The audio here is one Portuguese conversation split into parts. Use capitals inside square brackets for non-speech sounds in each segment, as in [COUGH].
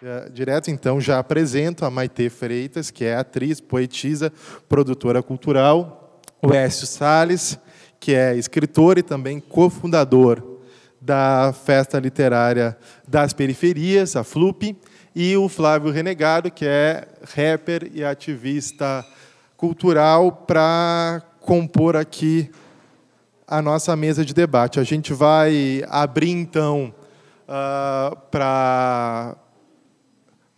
É, direto, então, já apresento a Maite Freitas, que é atriz, poetisa, produtora cultural, o Écio Salles, que é escritor e também cofundador da Festa Literária das Periferias, a FLUP, e o Flávio Renegado, que é rapper e ativista cultural, para compor aqui a nossa mesa de debate. A gente vai abrir, então, uh, para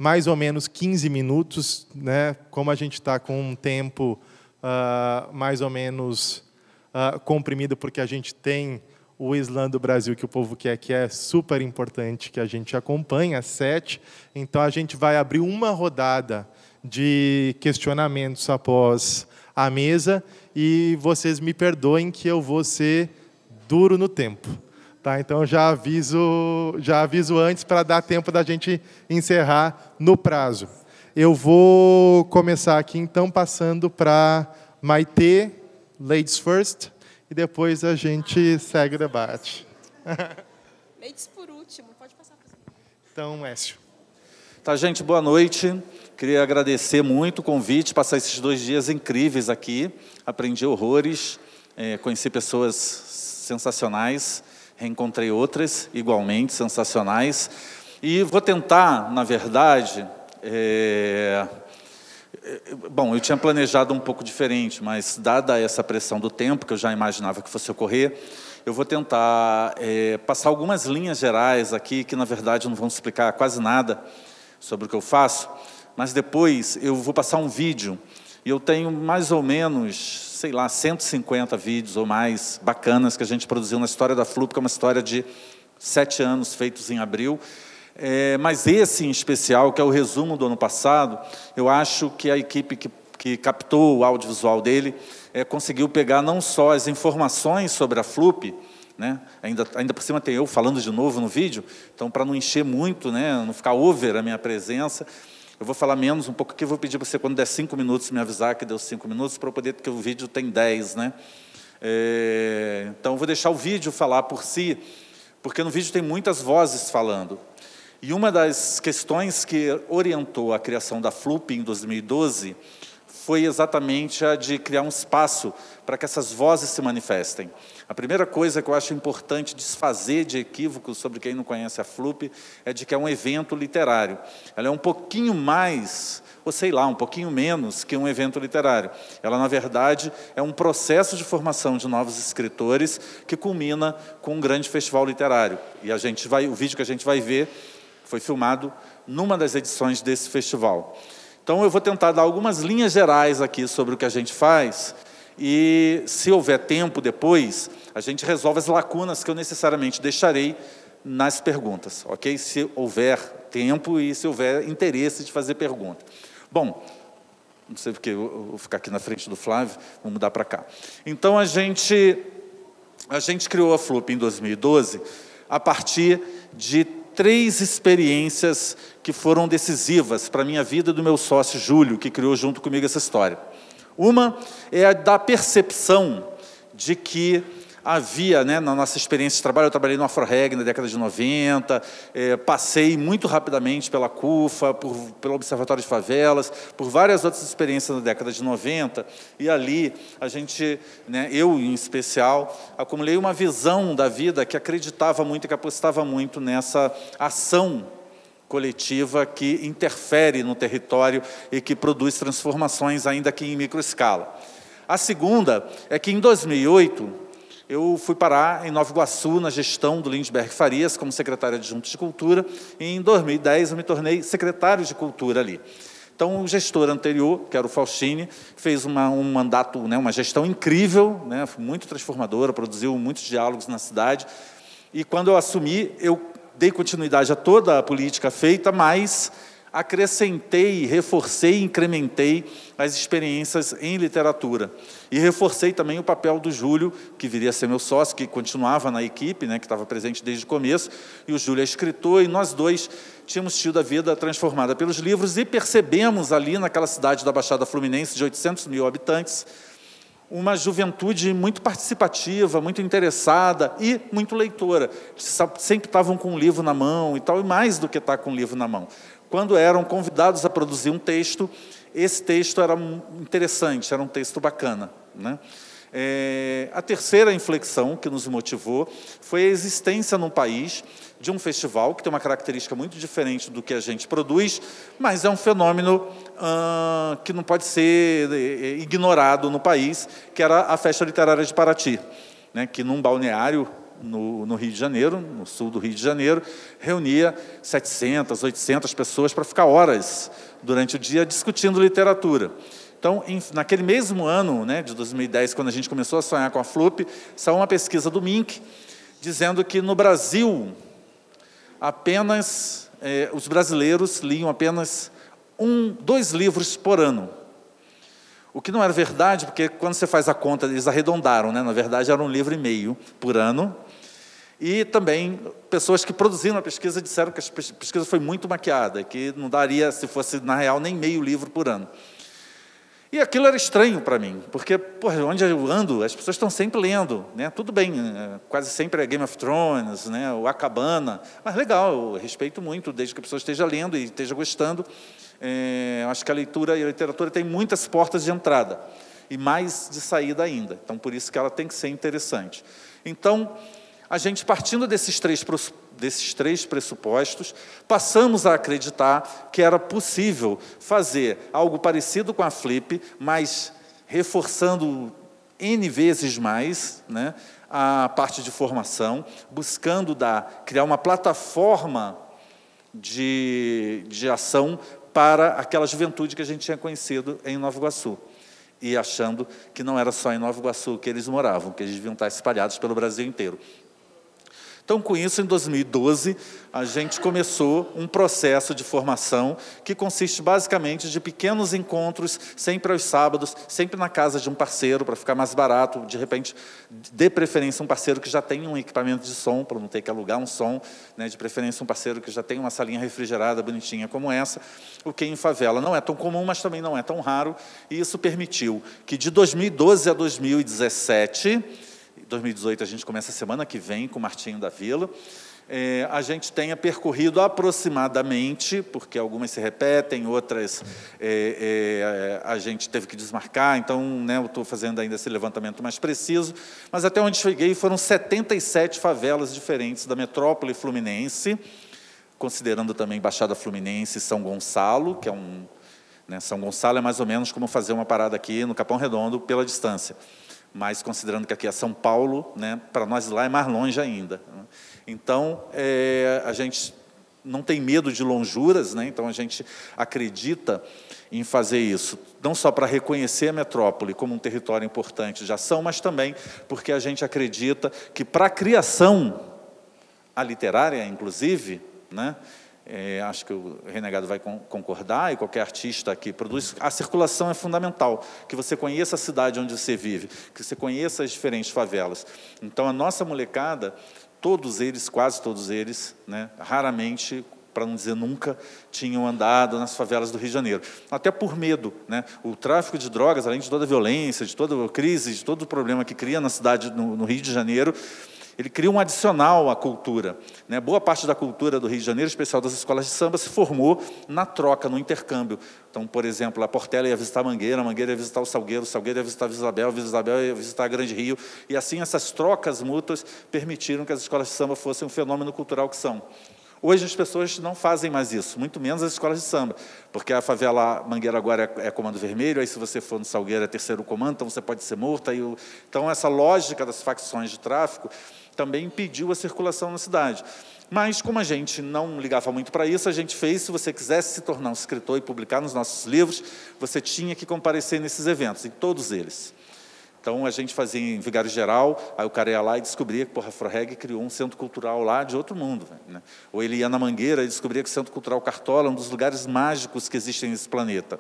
mais ou menos 15 minutos, né? como a gente está com um tempo uh, mais ou menos uh, comprimido, porque a gente tem o Islã do Brasil, que o povo quer, que é super importante, que a gente acompanha, às sete. Então, a gente vai abrir uma rodada de questionamentos após a mesa e vocês me perdoem que eu vou ser duro no tempo. Tá, então já aviso, já aviso antes para dar tempo da gente encerrar no prazo. Eu vou começar aqui então passando para Maite, ladies first e depois a gente segue o debate. [LAUGHS] Leites por último, pode passar. Então, Écio. Tá, gente, boa noite. Queria agradecer muito o convite, passar esses dois dias incríveis aqui. Aprendi horrores, é, conheci pessoas sensacionais, reencontrei outras igualmente sensacionais. E vou tentar, na verdade, é, Bom, eu tinha planejado um pouco diferente, mas dada essa pressão do tempo, que eu já imaginava que fosse ocorrer, eu vou tentar é, passar algumas linhas gerais aqui, que na verdade não vão explicar quase nada sobre o que eu faço, mas depois eu vou passar um vídeo, e eu tenho mais ou menos, sei lá, 150 vídeos ou mais bacanas que a gente produziu na história da FLUP, que é uma história de sete anos, feitos em abril, é, mas esse em especial, que é o resumo do ano passado, eu acho que a equipe que, que captou o audiovisual dele é, conseguiu pegar não só as informações sobre a FLUP, né? ainda, ainda por cima tem eu falando de novo no vídeo, então para não encher muito, né? não ficar over a minha presença, eu vou falar menos um pouco aqui, vou pedir para você, quando der cinco minutos, me avisar que deu cinco minutos, para eu poder, porque o vídeo tem dez. Né? É, então, eu vou deixar o vídeo falar por si, porque no vídeo tem muitas vozes falando. E uma das questões que orientou a criação da FLUP em 2012 foi exatamente a de criar um espaço para que essas vozes se manifestem. A primeira coisa que eu acho importante desfazer de equívocos sobre quem não conhece a FLUP é de que é um evento literário. Ela é um pouquinho mais, ou sei lá, um pouquinho menos que um evento literário. Ela, na verdade, é um processo de formação de novos escritores que culmina com um grande festival literário. E a gente vai, o vídeo que a gente vai ver foi filmado numa das edições desse festival. Então, eu vou tentar dar algumas linhas gerais aqui sobre o que a gente faz e, se houver tempo depois, a gente resolve as lacunas que eu necessariamente deixarei nas perguntas, ok? Se houver tempo e se houver interesse de fazer pergunta. Bom, não sei porque eu vou ficar aqui na frente do Flávio, vou mudar para cá. Então, a gente, a gente criou a FLUP em 2012 a partir de três experiências que foram decisivas para a minha vida e do meu sócio Júlio, que criou junto comigo essa história. Uma é a da percepção de que havia, né, na nossa experiência de trabalho, eu trabalhei no AfroReg na década de 90, é, passei muito rapidamente pela CUFA, por, pelo Observatório de Favelas, por várias outras experiências na década de 90, e ali a gente, né, eu em especial, acumulei uma visão da vida que acreditava muito e que apostava muito nessa ação coletiva que interfere no território e que produz transformações, ainda que em microescala. A segunda é que, em 2008, eu fui parar em Nova Iguaçu, na gestão do Lindbergh Farias, como secretário adjunto de Cultura, e em 2010 eu me tornei secretário de Cultura ali. Então, o gestor anterior, que era o Faustini, fez uma, um mandato, né, uma gestão incrível, né, muito transformadora, produziu muitos diálogos na cidade, e quando eu assumi, eu dei continuidade a toda a política feita, mas acrescentei, reforcei, incrementei as experiências em literatura. E reforcei também o papel do Júlio, que viria a ser meu sócio, que continuava na equipe, né, que estava presente desde o começo, e o Júlio é escritor, e nós dois tínhamos tido a vida transformada pelos livros e percebemos ali naquela cidade da Baixada Fluminense, de 800 mil habitantes, uma juventude muito participativa, muito interessada e muito leitora. Sempre estavam com um livro na mão e tal, e mais do que estar com um livro na mão quando eram convidados a produzir um texto, esse texto era interessante, era um texto bacana. Né? É, a terceira inflexão que nos motivou foi a existência num país de um festival que tem uma característica muito diferente do que a gente produz, mas é um fenômeno ah, que não pode ser eh, ignorado no país, que era a Festa Literária de Paraty, né, que num balneário no, no, Rio de Janeiro, no sul do Rio de Janeiro, reunia 700, 800 pessoas para ficar horas durante o dia discutindo literatura. Então, em, naquele mesmo ano, né, de 2010, quando a gente começou a sonhar com a FLUP, saiu uma pesquisa do MINC dizendo que no Brasil apenas eh, os brasileiros liam apenas um, dois livros por ano. O que não era verdade, porque quando você faz a conta, eles arredondaram, né? na verdade era um livro e meio por ano, e também pessoas que produziram a pesquisa disseram que a pesquisa foi muito maquiada, que não daria, se fosse na real, nem meio livro por ano. E aquilo era estranho para mim, porque porra, onde eu ando, as pessoas estão sempre lendo. Né? Tudo bem, é, quase sempre é Game of Thrones, né? o Acabana, mas legal, eu respeito muito, desde que a pessoa esteja lendo e esteja gostando. É, acho que a leitura e a literatura tem muitas portas de entrada e mais de saída ainda. Então, por isso que ela tem que ser interessante. Então, a gente, partindo desses três, desses três pressupostos, passamos a acreditar que era possível fazer algo parecido com a Flip, mas reforçando N vezes mais né, a parte de formação, buscando dar, criar uma plataforma de, de ação para aquela juventude que a gente tinha conhecido em Nova Iguaçu. E achando que não era só em Nova Iguaçu que eles moravam, que eles deviam estar espalhados pelo Brasil inteiro. Então, com isso, em 2012, a gente começou um processo de formação que consiste basicamente de pequenos encontros, sempre aos sábados, sempre na casa de um parceiro, para ficar mais barato, de repente, de preferência um parceiro que já tem um equipamento de som, para não ter que alugar um som, né, de preferência um parceiro que já tem uma salinha refrigerada bonitinha como essa, o que em favela não é tão comum, mas também não é tão raro, e isso permitiu que de 2012 a 2017 2018 a gente começa semana que vem com o Martinho da Vila. É, a gente tenha percorrido aproximadamente, porque algumas se repetem, outras é, é, a gente teve que desmarcar, então né, eu estou fazendo ainda esse levantamento mais preciso, mas até onde cheguei foram 77 favelas diferentes da metrópole fluminense, considerando também Baixada Fluminense e São Gonçalo, que é um... Né, São Gonçalo é mais ou menos como fazer uma parada aqui no Capão Redondo pela distância mas considerando que aqui é São Paulo, né, para nós lá é mais longe ainda. Então, é, a gente não tem medo de lonjuras, né, então a gente acredita em fazer isso, não só para reconhecer a metrópole como um território importante de ação, mas também porque a gente acredita que para a criação, a literária, inclusive, né, é, acho que o Renegado vai concordar, e qualquer artista que produz, a circulação é fundamental, que você conheça a cidade onde você vive, que você conheça as diferentes favelas. Então, a nossa molecada, todos eles, quase todos eles, né, raramente, para não dizer nunca, tinham andado nas favelas do Rio de Janeiro. Até por medo. Né? O tráfico de drogas, além de toda a violência, de toda a crise, de todo o problema que cria na cidade, no, no Rio de Janeiro, ele cria um adicional à cultura. Né? Boa parte da cultura do Rio de Janeiro, especial das escolas de samba, se formou na troca, no intercâmbio. Então, por exemplo, a Portela ia visitar a Mangueira, a Mangueira ia visitar o Salgueiro, o Salgueiro ia visitar a Isabel, a Isabel ia visitar a Grande Rio. E assim, essas trocas mútuas permitiram que as escolas de samba fossem um fenômeno cultural que são. Hoje as pessoas não fazem mais isso, muito menos as escolas de samba, porque a favela Mangueira agora é, é comando vermelho, aí se você for no Salgueiro é terceiro comando, então você pode ser morto. Aí o... Então essa lógica das facções de tráfico também impediu a circulação na cidade. Mas, como a gente não ligava muito para isso, a gente fez, se você quisesse se tornar um escritor e publicar nos nossos livros, você tinha que comparecer nesses eventos, em todos eles. Então, a gente fazia em Vigário Geral, aí o cara ia lá e descobria que, porra, a Forreg criou um centro cultural lá de outro mundo. Né? Ou ele ia na Mangueira e descobria que o Centro Cultural Cartola é um dos lugares mágicos que existem nesse planeta.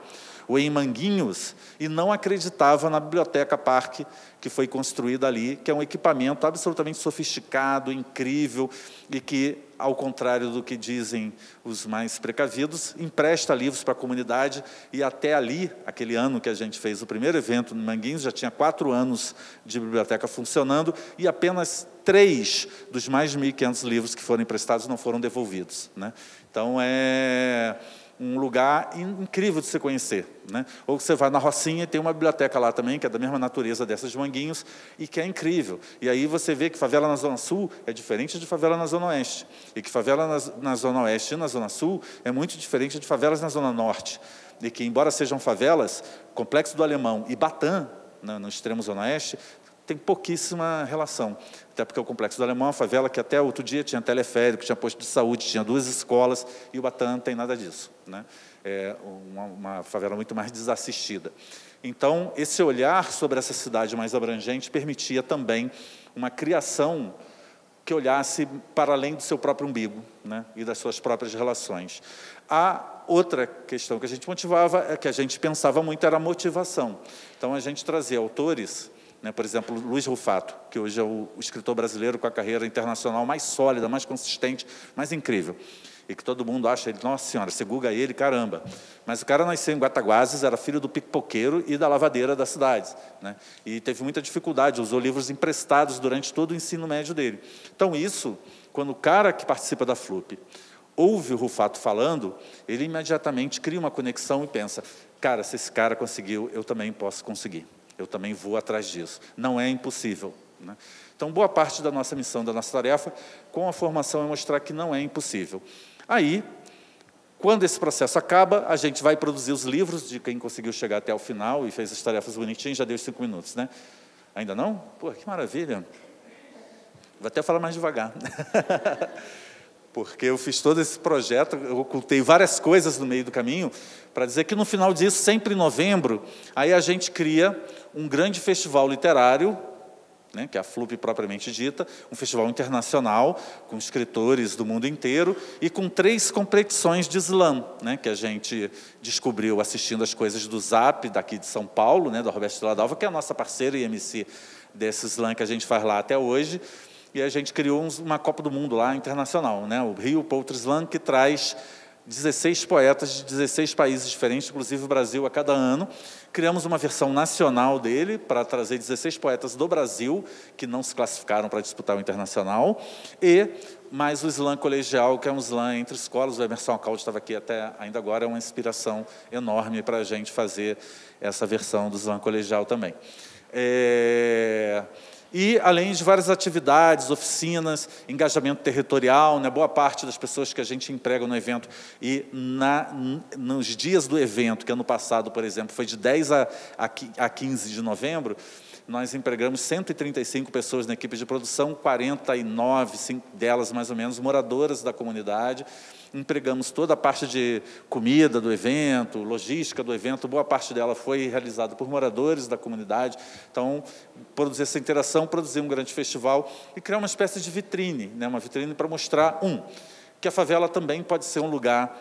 ou em Manguinhos, e não acreditava na Biblioteca Parque que foi construída ali, que é um equipamento absolutamente sofisticado, incrível, e que, ao contrário do que dizem os mais precavidos, empresta livros para a comunidade, e até ali, aquele ano que a gente fez o primeiro evento no Manguinhos, já tinha quatro anos de biblioteca funcionando, e apenas três dos mais de 1.500 livros que foram emprestados não foram devolvidos. Né? Então, é um lugar incrível de se conhecer. Né? Ou você vai na Rocinha tem uma biblioteca lá também, que é da mesma natureza dessas de Manguinhos, e que é incrível. E aí você vê que favela na Zona Sul é diferente de favela na Zona Oeste. E que favela na, na Zona Oeste e na Zona Sul é muito diferente de favelas na Zona Norte. E que, embora sejam favelas, Complexo do Alemão e Batã, no, no extremo Zona Oeste, tem pouquíssima relação. Até porque o Complexo do Alemão é uma favela que até outro dia tinha teleférico, tinha posto de saúde, tinha duas escolas, e o Batã não tem nada disso. Né? É uma, uma favela muito mais desassistida. Então, esse olhar sobre essa cidade mais abrangente permitia também uma criação que olhasse para além do seu próprio umbigo né, e das suas próprias relações. A outra questão que a gente motivava, é que a gente pensava muito, era a motivação. Então, a gente trazia autores né? Por exemplo, Luiz Rufato, que hoje é o, escritor brasileiro com a carreira internacional mais sólida, mais consistente, mais incrível e que todo mundo acha ele, nossa senhora, você guga ele, caramba. Mas o cara nasceu em Guataguases, era filho do pipoqueiro e da lavadeira da cidade. Né? E teve muita dificuldade, usou livros emprestados durante todo o ensino médio dele. Então, isso, quando o cara que participa da FLUP ouve o Rufato falando, ele imediatamente cria uma conexão e pensa, cara, se esse cara conseguiu, eu também posso conseguir eu também vou atrás disso. Não é impossível. Né? Então, boa parte da nossa missão, da nossa tarefa, com a formação, é mostrar que não é impossível. Aí, quando esse processo acaba, a gente vai produzir os livros de quem conseguiu chegar até o final e fez as tarefas bonitinhas, já deu cinco minutos, né? Ainda não? Pô, que maravilha. Vou até falar mais devagar. [LAUGHS] porque eu fiz todo esse projeto, eu ocultei várias coisas no meio do caminho, para dizer que no final disso, sempre em novembro, aí a gente cria um grande festival literário, né, que é a FLUP propriamente dita, um festival internacional, com escritores do mundo inteiro, e com três competições de slam, né, que a gente descobriu assistindo as coisas do Zap, daqui de São Paulo, né, do Roberto Stradalva, que é a nossa parceira e MC desse slam que a gente faz lá até hoje, e a gente criou uma Copa do Mundo lá, internacional, né? o Rio Poetry Slam, que traz 16 poetas de 16 países diferentes, inclusive o Brasil, a cada ano. Criamos uma versão nacional dele, para trazer 16 poetas do Brasil, que não se classificaram para disputar o internacional, e mais o slam colegial, que é um slam entre escolas. O Emerson Alcalde estava aqui até ainda agora, é uma inspiração enorme para a gente fazer essa versão do slam colegial também. É e além de várias atividades, oficinas, engajamento territorial, né, boa parte das pessoas que a gente emprega no evento, e na, nos dias do evento, que ano passado, por exemplo, foi de 10 a, a 15 de novembro, nós empregamos 135 pessoas na equipe de produção, 49 delas mais ou menos moradoras da comunidade, empregamos toda a parte de comida do evento, logística do evento, boa parte dela foi realizada por moradores da comunidade. Então, produzir essa interação, produzir um grande festival e criar uma espécie de vitrine, né? uma vitrine para mostrar, um, que a favela também pode ser um lugar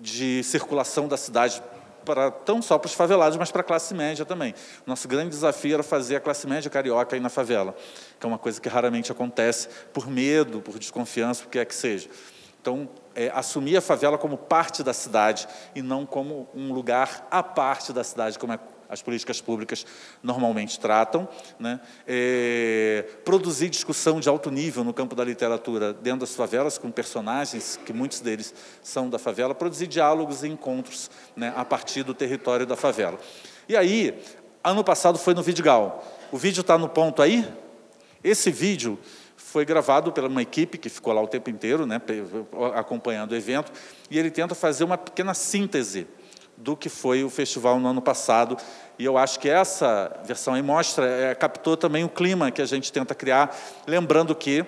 de circulação da cidade para não só para os favelados, mas para a classe média também. Nosso grande desafio era fazer a classe média carioca ir na favela, que é uma coisa que raramente acontece por medo, por desconfiança, por que é que seja. Então, é, assumir a favela como parte da cidade e não como um lugar à parte da cidade, como é, as políticas públicas normalmente tratam. Né? É, produzir discussão de alto nível no campo da literatura dentro das favelas, com personagens, que muitos deles são da favela, produzir diálogos e encontros né, a partir do território da favela. E aí, ano passado foi no Vidigal. O vídeo está no ponto aí? Esse vídeo foi gravado pela uma equipe que ficou lá o tempo inteiro, né, acompanhando o evento, e ele tenta fazer uma pequena síntese do que foi o festival no ano passado. E eu acho que essa versão aí mostra, é, captou também o clima que a gente tenta criar, lembrando que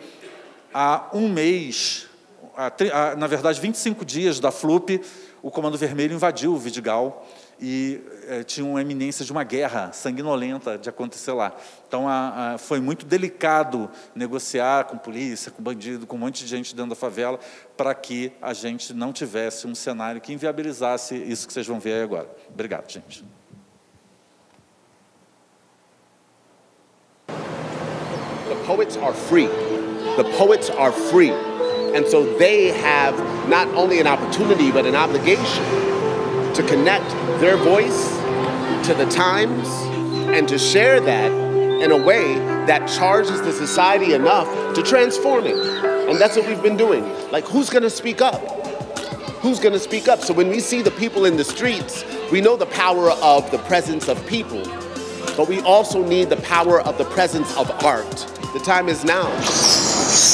há um mês, há, na verdade 25 dias da FLUP, o Comando Vermelho invadiu o Vidigal e é, tinha uma eminência de uma guerra sanguinolenta de acontecer lá. Então a, a, foi muito delicado negociar com polícia, com bandido, com um monte de gente dentro da favela, para que a gente não tivesse um cenário que inviabilizasse isso que vocês vão ver aí agora. Obrigado, gente. The poets are free. The poets are free. And so they have not only an opportunity, but an obligation to connect their voice to the times and to share that in a way that charges the society enough to transform it. And that's what we've been doing. Like, who's gonna speak up? Who's gonna speak up? So when we see the people in the streets, we know the power of the presence of people, but we also need the power of the presence of art. The time is now.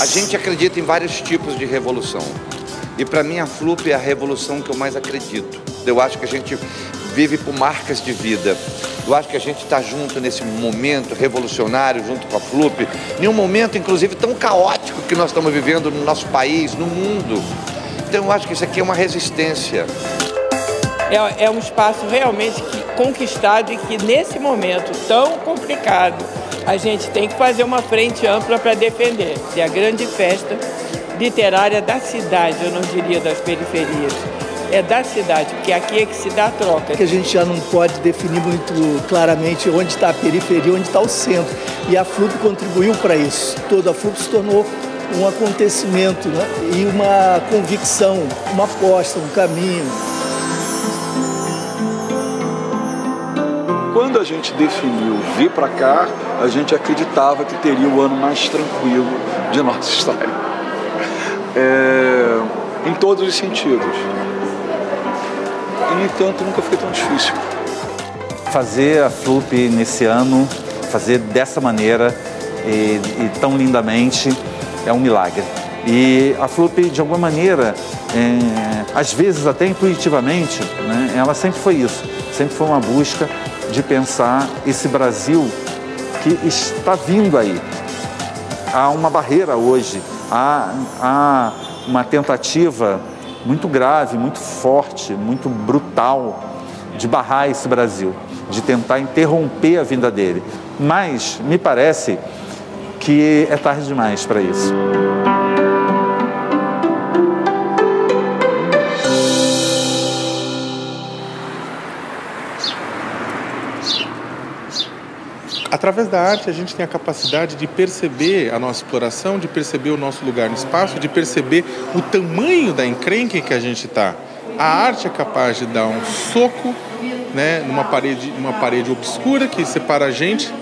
A gente acredita em vários tipos de revolução. E para mim a FLUP é a revolução que eu mais acredito. Eu acho que a gente vive por marcas de vida. Eu acho que a gente está junto nesse momento revolucionário, junto com a FLUP, em um momento, inclusive, tão caótico que nós estamos vivendo no nosso país, no mundo. Então, eu acho que isso aqui é uma resistência. É, é um espaço realmente que, conquistado e que, nesse momento tão complicado, a gente tem que fazer uma frente ampla para defender. É a grande festa literária da cidade, eu não diria das periferias é da cidade, porque aqui é que se dá a troca. Que a gente já não pode definir muito claramente onde está a periferia, onde está o centro. E a FLUP contribuiu para isso. Toda a FLUP se tornou um acontecimento né? e uma convicção, uma aposta, um caminho. Quando a gente definiu vir para cá, a gente acreditava que teria o ano mais tranquilo de nossa [LAUGHS] história. É, em todos os sentidos e, no entanto, nunca foi tão difícil. Fazer a FLUP nesse ano, fazer dessa maneira e, e tão lindamente, é um milagre. E a FLUP, de alguma maneira, é, às vezes até intuitivamente, né, ela sempre foi isso, sempre foi uma busca de pensar esse Brasil que está vindo aí. Há uma barreira hoje, há, há uma tentativa muito grave, muito forte, muito brutal de barrar esse Brasil, de tentar interromper a vinda dele. Mas me parece que é tarde demais para isso. Através da arte, a gente tem a capacidade de perceber a nossa exploração, de perceber o nosso lugar no espaço, de perceber o tamanho da encrenca que a gente está. A arte é capaz de dar um soco né, numa parede, uma parede obscura que separa a gente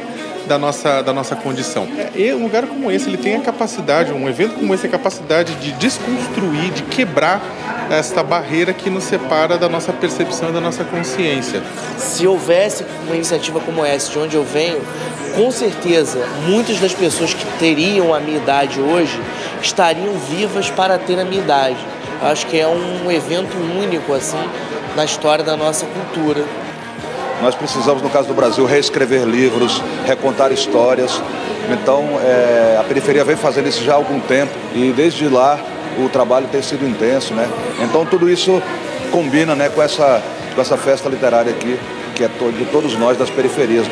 da nossa, da nossa condição. E um lugar como esse, ele tem a capacidade, um evento como esse, a capacidade de desconstruir, de quebrar esta barreira que nos separa da nossa percepção e da nossa consciência. Se houvesse uma iniciativa como essa, de onde eu venho, com certeza muitas das pessoas que teriam a minha idade hoje estariam vivas para ter a minha idade. Eu acho que é um evento único assim na história da nossa cultura. Nós precisamos, no caso do Brasil, reescrever livros, recontar histórias. Então, é, a periferia vem fazendo isso já há algum tempo e desde lá o trabalho tem sido intenso, né? Então tudo isso combina, né, com essa com essa festa literária aqui, que é de todos nós das periferias.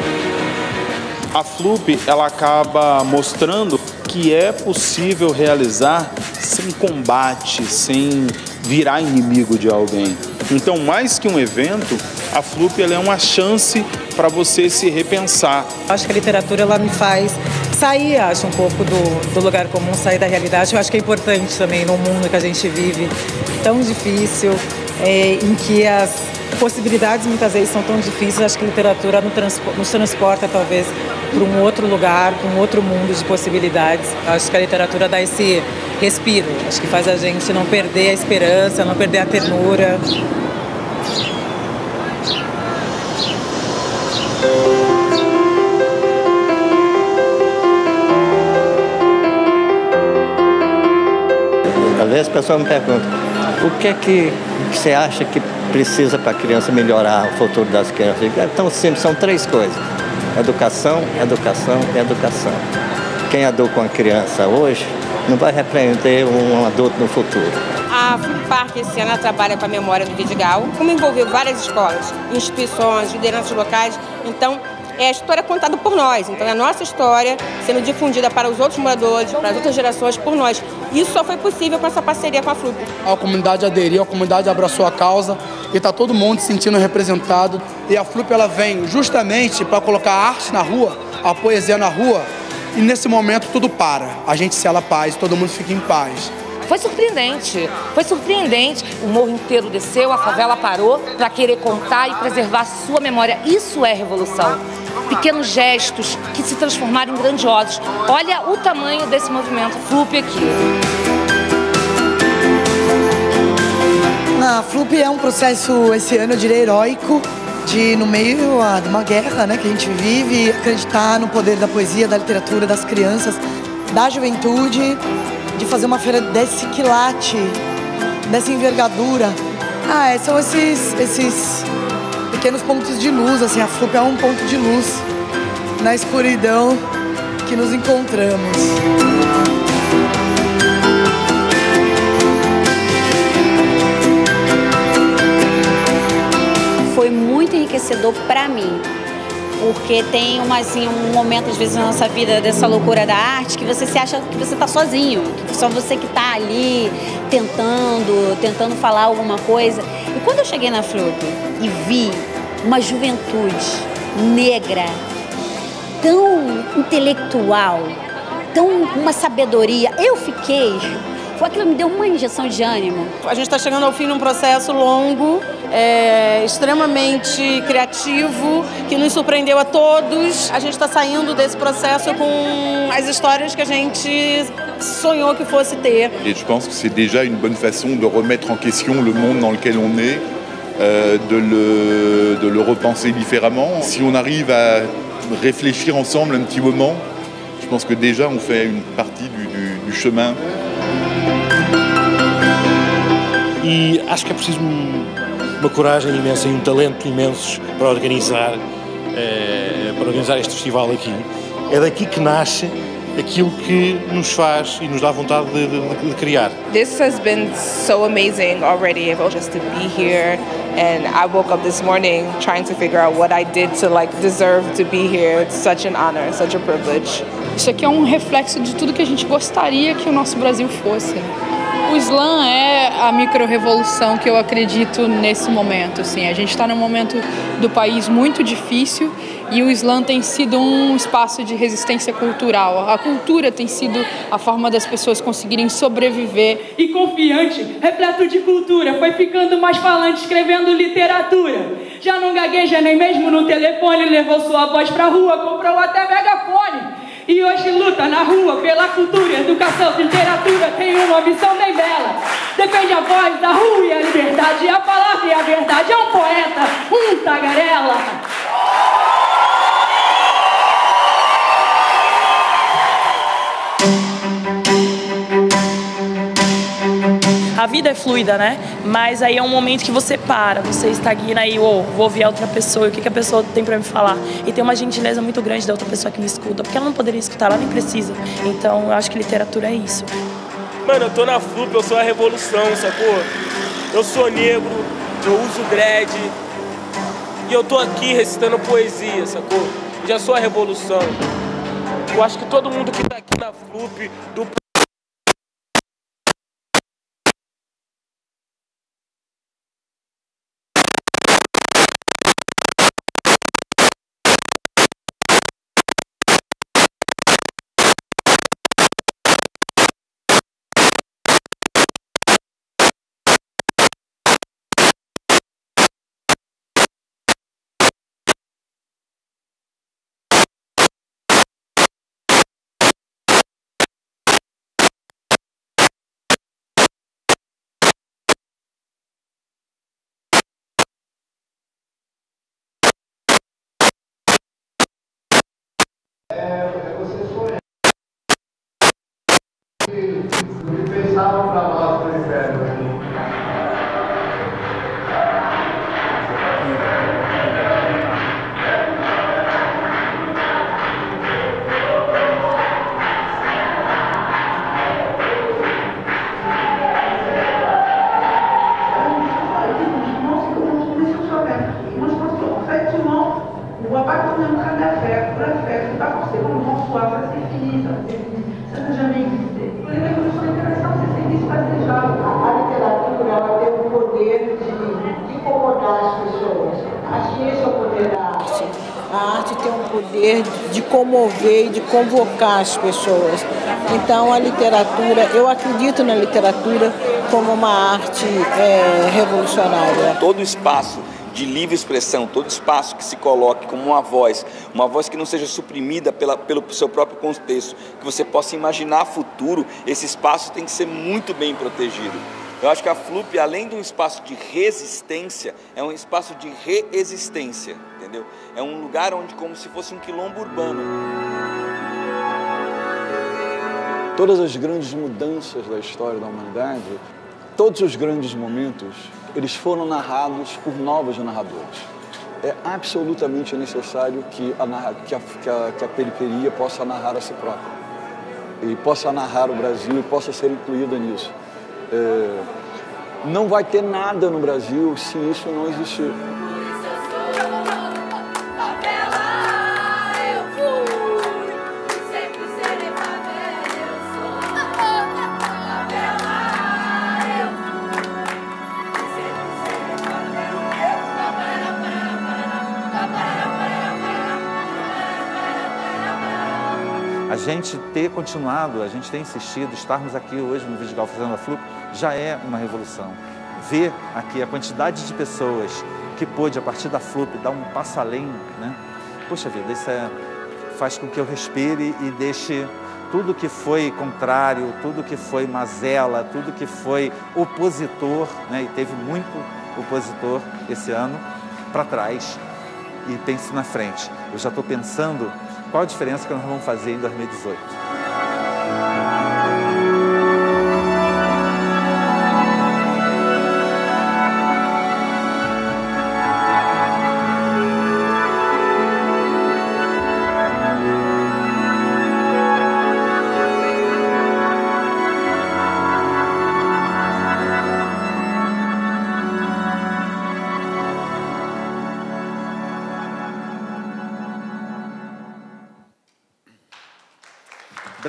A FLUP ela acaba mostrando que é possível realizar sem combate, sem virar inimigo de alguém. Então, mais que um evento, a FLUP é uma chance para você se repensar. Acho que a literatura ela me faz sair, acho, um pouco do, do lugar comum, sair da realidade. Eu acho que é importante também no mundo que a gente vive tão difícil, é, em que as possibilidades muitas vezes são tão difíceis. Acho que a literatura nos transporta talvez para um outro lugar, para um outro mundo de possibilidades. Acho que a literatura dá esse respiro. Acho que faz a gente não perder a esperança, não perder a ternura. Às vezes a pessoa me pergunta, o que é que você acha que precisa para a criança melhorar o futuro das crianças? É tão simples, são três coisas. Educação, educação e educação. Quem educa uma criança hoje não vai repreender um adulto no futuro. A Park esse ano trabalha com a memória do Vidigal, como envolveu várias escolas, instituições, lideranças locais. Então, é a história contada por nós. Então, é a nossa história sendo difundida para os outros moradores, para as outras gerações, por nós. Isso só foi possível com essa parceria com a FLUP. A comunidade aderiu, a comunidade abraçou a causa e está todo mundo se sentindo representado. E a FLUP ela vem justamente para colocar a arte na rua, a poesia na rua, e nesse momento tudo para. A gente sela paz, todo mundo fica em paz. Foi surpreendente, foi surpreendente. O morro inteiro desceu, a favela parou para querer contar e preservar sua memória. Isso é revolução pequenos gestos que se transformaram em grandiosos. Olha o tamanho desse movimento FLUP aqui. A FLUP é um processo, esse ano, eu diria, heróico, de, no meio ah, de uma guerra né, que a gente vive, acreditar no poder da poesia, da literatura, das crianças, da juventude, de fazer uma feira desse quilate, dessa envergadura. Ah, é, são esses, esses pequenos pontos de luz, assim, a FLUP é um ponto de luz na escuridão que nos encontramos. Foi muito enriquecedor para mim, porque tem uma, assim, um momento, às vezes, na nossa vida, dessa loucura da arte, que você se acha que você está sozinho, que só você que está ali tentando, tentando falar alguma coisa. E quando eu cheguei na FLUP e vi uma juventude negra tão intelectual, tão uma sabedoria, eu fiquei foi aquilo que me deu uma injeção de ânimo. A gente está chegando ao fim de um processo longo, é, extremamente criativo, que nos surpreendeu a todos. A gente está saindo desse processo com as histórias que a gente sonhou que fosse ter. E je pense que c'est déjà une bonne façon de remettre en question le monde dans lequel on est. Euh, de, le, de le repenser différemment. Si on arrive à réfléchir ensemble un petit moment, je pense que déjà on fait une partie du, du, du chemin. E acho que é preciso uma coragem imensa e um talento imensos para organizar, eh, para organizar este festival aqui. É daqui que nasce aquilo que nos faz e nos dá vontade de, de, de criar. This has been so amazing already, just to be here. And I woke up this morning trying to figure out what I did to like deserve to be here. It's such an honor, such a privilege. Isso aqui é um reflexo de tudo que a gente gostaria que o nosso Brasil fosse. O slam é a micro-revolução que eu acredito nesse momento. Assim. A gente está num momento do país muito difícil e o slam tem sido um espaço de resistência cultural. A cultura tem sido a forma das pessoas conseguirem sobreviver. E confiante, repleto de cultura, foi ficando mais falante, escrevendo literatura. Já não gagueja nem mesmo no telefone, levou sua voz pra rua, comprou até megafone. E hoje luta na rua pela cultura, educação, literatura, tem uma missão bem bela. Defende a voz da rua e a liberdade, a palavra e a verdade. É um poeta, um tagarela. A vida é fluida, né? Mas aí é um momento que você para, você estagna e, oh, vou ouvir a outra pessoa, o que, que a pessoa tem para me falar. E tem uma gentileza muito grande da outra pessoa que me escuta, porque ela não poderia escutar, ela nem precisa. Então eu acho que literatura é isso. Mano, eu tô na FLUP, eu sou a revolução, sacou? Eu sou negro, eu uso dread, e eu tô aqui recitando poesia, sacou? Já sou a revolução. Eu acho que todo mundo que tá aqui na FLUP, do And convocar as pessoas. Então, a literatura, eu acredito na literatura como uma arte é, revolucionária. Todo espaço de livre expressão, todo espaço que se coloque como uma voz, uma voz que não seja suprimida pela, pelo seu próprio contexto, que você possa imaginar futuro, esse espaço tem que ser muito bem protegido. Eu acho que a FLUP, além de um espaço de resistência, é um espaço de reexistência, entendeu? É um lugar onde como se fosse um quilombo urbano. Todas as grandes mudanças da história da humanidade, todos os grandes momentos, eles foram narrados por novos narradores. É absolutamente necessário que a, que a, que a, que a periferia possa narrar a si própria e possa narrar o Brasil e possa ser incluída nisso. É, não vai ter nada no Brasil se isso não existir. A gente ter continuado, a gente ter insistido, estarmos aqui hoje no Vidigal fazendo a FLUP, já é uma revolução. Ver aqui a quantidade de pessoas que pôde, a partir da FLUP, dar um passo além, né? Poxa vida, isso é, faz com que eu respire e deixe tudo que foi contrário, tudo que foi mazela, tudo que foi opositor, né? e teve muito opositor esse ano, para trás e pense na frente. Eu já estou pensando qual a diferença que nós vamos fazer em 2018.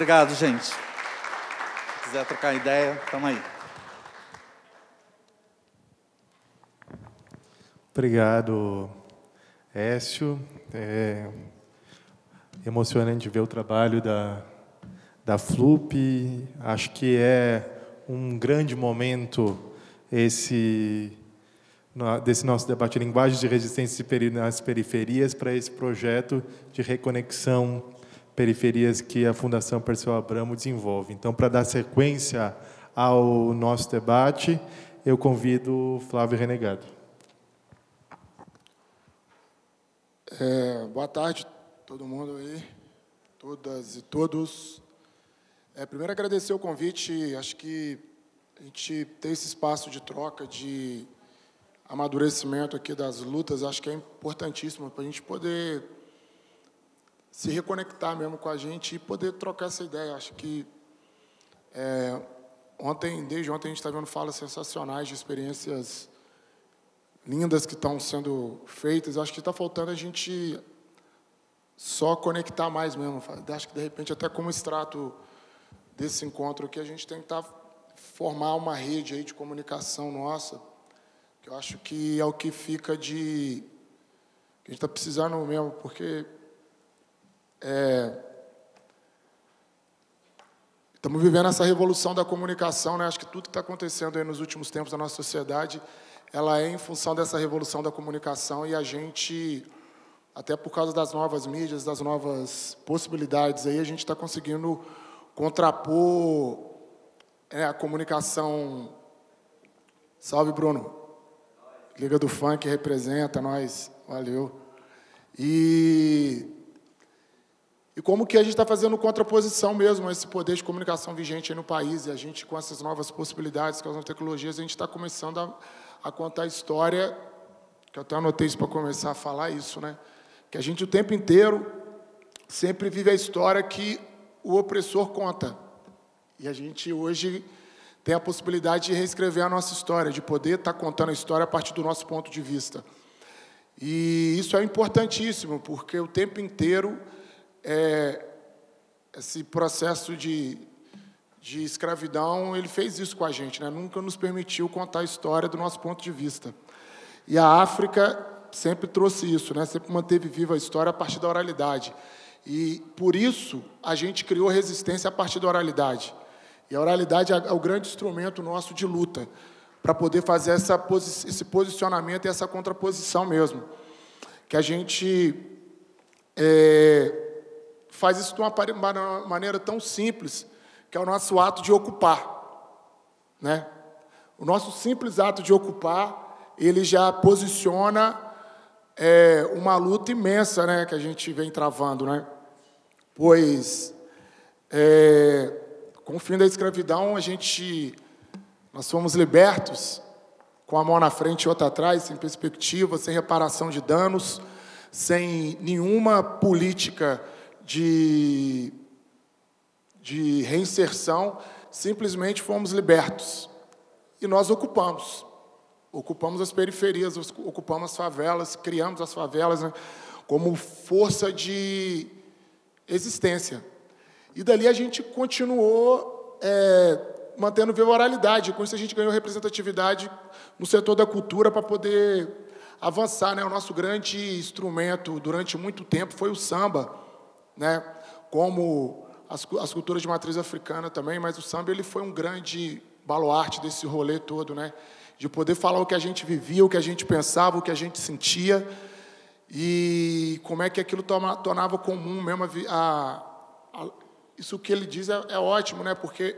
Obrigado, gente. Se quiser trocar ideia, estamos aí. Obrigado, Écio. É emocionante ver o trabalho da, da FLUP. Acho que é um grande momento esse desse nosso debate linguagens de resistência nas periferias para esse projeto de reconexão periferias que a Fundação Perseu Abramo desenvolve. Então, para dar sequência ao nosso debate, eu convido Flávio Renegado. É, boa tarde, todo mundo aí, todas e todos. É, primeiro, agradecer o convite. Acho que a gente ter esse espaço de troca, de amadurecimento aqui das lutas, acho que é importantíssimo para a gente poder se reconectar mesmo com a gente e poder trocar essa ideia. Acho que é, ontem, desde ontem, a gente está vendo falas sensacionais de experiências lindas que estão sendo feitas. Acho que está faltando a gente só conectar mais mesmo. Acho que, de repente, até como extrato desse encontro aqui, a gente tem que tá, formar uma rede aí de comunicação nossa, que eu acho que é o que fica de... que a gente está precisando mesmo, porque é, estamos vivendo essa revolução da comunicação, né? Acho que tudo que está acontecendo aí nos últimos tempos na nossa sociedade, ela é em função dessa revolução da comunicação e a gente, até por causa das novas mídias, das novas possibilidades aí, a gente está conseguindo contrapor é, a comunicação. Salve, Bruno. Liga do Funk representa nós. Valeu. E e como que a gente está fazendo contraposição mesmo a esse poder de comunicação vigente no país, e a gente, com essas novas possibilidades, com as novas tecnologias, a gente está começando a, a contar a história, que eu até anotei isso para começar a falar isso, né? Que a gente o tempo inteiro sempre vive a história que o opressor conta. E a gente hoje tem a possibilidade de reescrever a nossa história, de poder estar tá contando a história a partir do nosso ponto de vista. E isso é importantíssimo, porque o tempo inteiro é, esse processo de, de escravidão, ele fez isso com a gente, né? nunca nos permitiu contar a história do nosso ponto de vista. E a África sempre trouxe isso, né? sempre manteve viva a história a partir da oralidade. E, por isso, a gente criou resistência a partir da oralidade. E a oralidade é o grande instrumento nosso de luta, para poder fazer essa, esse posicionamento e essa contraposição mesmo. Que a gente é, faz isso de uma maneira tão simples, que é o nosso ato de ocupar. Né? O nosso simples ato de ocupar, ele já posiciona é, uma luta imensa né, que a gente vem travando. Né? Pois, é, com o fim da escravidão, a gente, nós fomos libertos com a mão na frente e outra atrás, sem perspectiva, sem reparação de danos, sem nenhuma política de, de reinserção, simplesmente fomos libertos. E nós ocupamos. Ocupamos as periferias, ocupamos as favelas, criamos as favelas né, como força de existência. E dali a gente continuou é, mantendo viva a oralidade. Com isso a gente ganhou representatividade no setor da cultura para poder avançar. Né? O nosso grande instrumento durante muito tempo foi o samba, né? como as, as culturas de matriz africana também, mas o samba ele foi um grande baluarte desse rolê todo, né? de poder falar o que a gente vivia, o que a gente pensava, o que a gente sentia, e como é que aquilo tornava comum mesmo a, a, a isso que ele diz é, é ótimo, né? Porque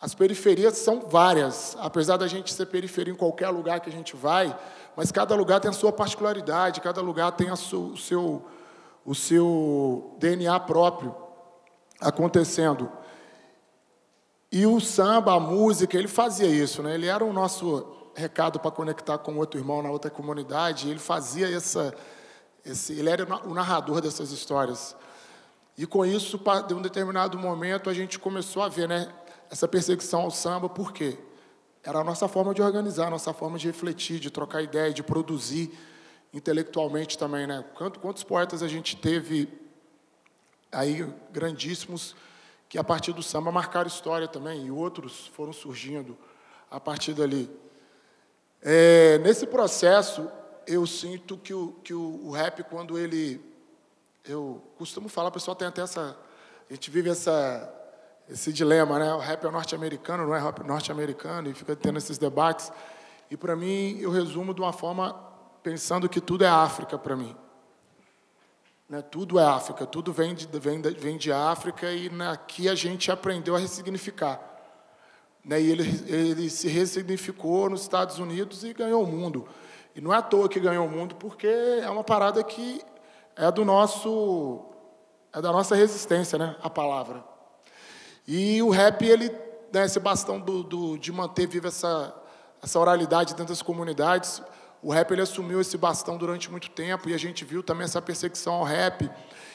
as periferias são várias, apesar da gente ser periferia em qualquer lugar que a gente vai, mas cada lugar tem a sua particularidade, cada lugar tem o, seu, o seu DNA próprio acontecendo. E o samba, a música, ele fazia isso, né? Ele era o nosso recado para conectar com outro irmão na outra comunidade, ele fazia essa, esse, ele era o narrador dessas histórias. E com isso, de um determinado momento, a gente começou a ver né, essa perseguição ao samba, por quê? Era a nossa forma de organizar, a nossa forma de refletir, de trocar ideia, de produzir intelectualmente também. Né? Quantos poetas a gente teve aí, grandíssimos, que a partir do samba marcaram história também, e outros foram surgindo a partir dali. É, nesse processo, eu sinto que o, que o, o rap, quando ele eu costumo falar, o pessoal tem até essa. A gente vive essa, esse dilema, né? O rap é norte-americano, não é rap norte-americano, e fica tendo esses debates. E para mim, eu resumo de uma forma pensando que tudo é África para mim. Né? Tudo é África, tudo vem de, vem, de, vem de África e aqui a gente aprendeu a ressignificar. Né? E ele, ele se ressignificou nos Estados Unidos e ganhou o mundo. E não é à toa que ganhou o mundo, porque é uma parada que é do nosso é da nossa resistência, né, a palavra. E o rap ele né, esse bastão do, do, de manter viva essa essa oralidade dentro das comunidades. O rap ele assumiu esse bastão durante muito tempo e a gente viu também essa perseguição ao rap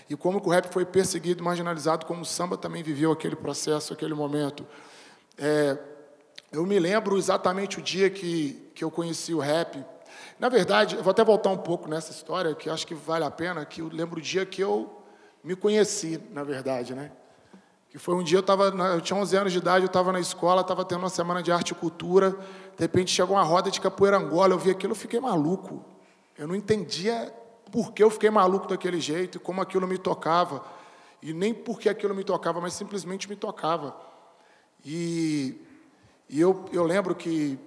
e como o rap foi perseguido, marginalizado, como o samba também viveu aquele processo, aquele momento. É, eu me lembro exatamente o dia que, que eu conheci o rap. Na verdade, eu vou até voltar um pouco nessa história, que acho que vale a pena, que eu lembro o dia que eu me conheci, na verdade, né? Que foi um dia, eu, tava, eu tinha 11 anos de idade, eu estava na escola, estava tendo uma semana de arte e cultura, de repente chegou uma roda de capoeira angola, eu vi aquilo, eu fiquei maluco. Eu não entendia por que eu fiquei maluco daquele jeito, como aquilo me tocava. E nem porque aquilo me tocava, mas simplesmente me tocava. E, e eu, eu lembro que,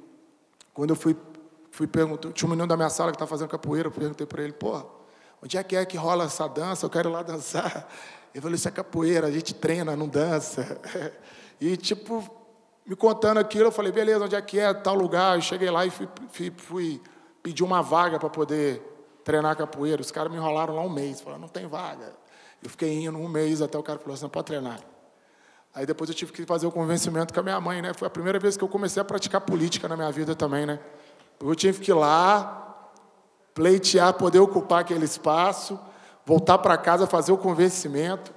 quando eu fui fui perguntar, tinha um menino da minha sala que estava fazendo capoeira, eu perguntei para ele, pô, onde é que é que rola essa dança? Eu quero ir lá dançar. Ele falou, isso é capoeira, a gente treina, não dança. [LAUGHS] E, tipo, me contando aquilo, eu falei, beleza, onde é que é, tal lugar? Eu cheguei lá e fui, fui, fui pedir uma vaga para poder treinar capoeira. Os caras me enrolaram lá um mês, falaram, não tem vaga. Eu fiquei indo um mês até o cara falou assim, não pode treinar. Aí depois eu tive que fazer o convencimento com a minha mãe, né? Foi a primeira vez que eu comecei a praticar política na minha vida também, né? Eu tive que ir lá, pleitear, poder ocupar aquele espaço, voltar para casa, fazer o convencimento.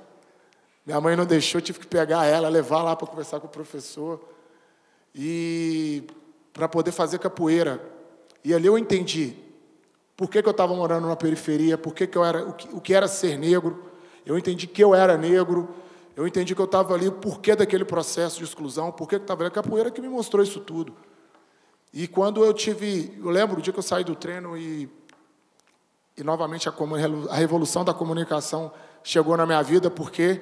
Minha mãe não deixou, tive que pegar ela, levar lá para conversar com o professor. E para poder fazer capoeira. E ali eu entendi por que, que eu estava morando na periferia, por que, que eu era, o que, o que era ser negro. Eu entendi que eu era negro. Eu entendi que eu estava ali, o porquê daquele processo de exclusão, por que eu estava ali. A capoeira que me mostrou isso tudo. E quando eu tive, eu lembro o dia que eu saí do treino e e novamente a, a revolução da comunicação chegou na minha vida porque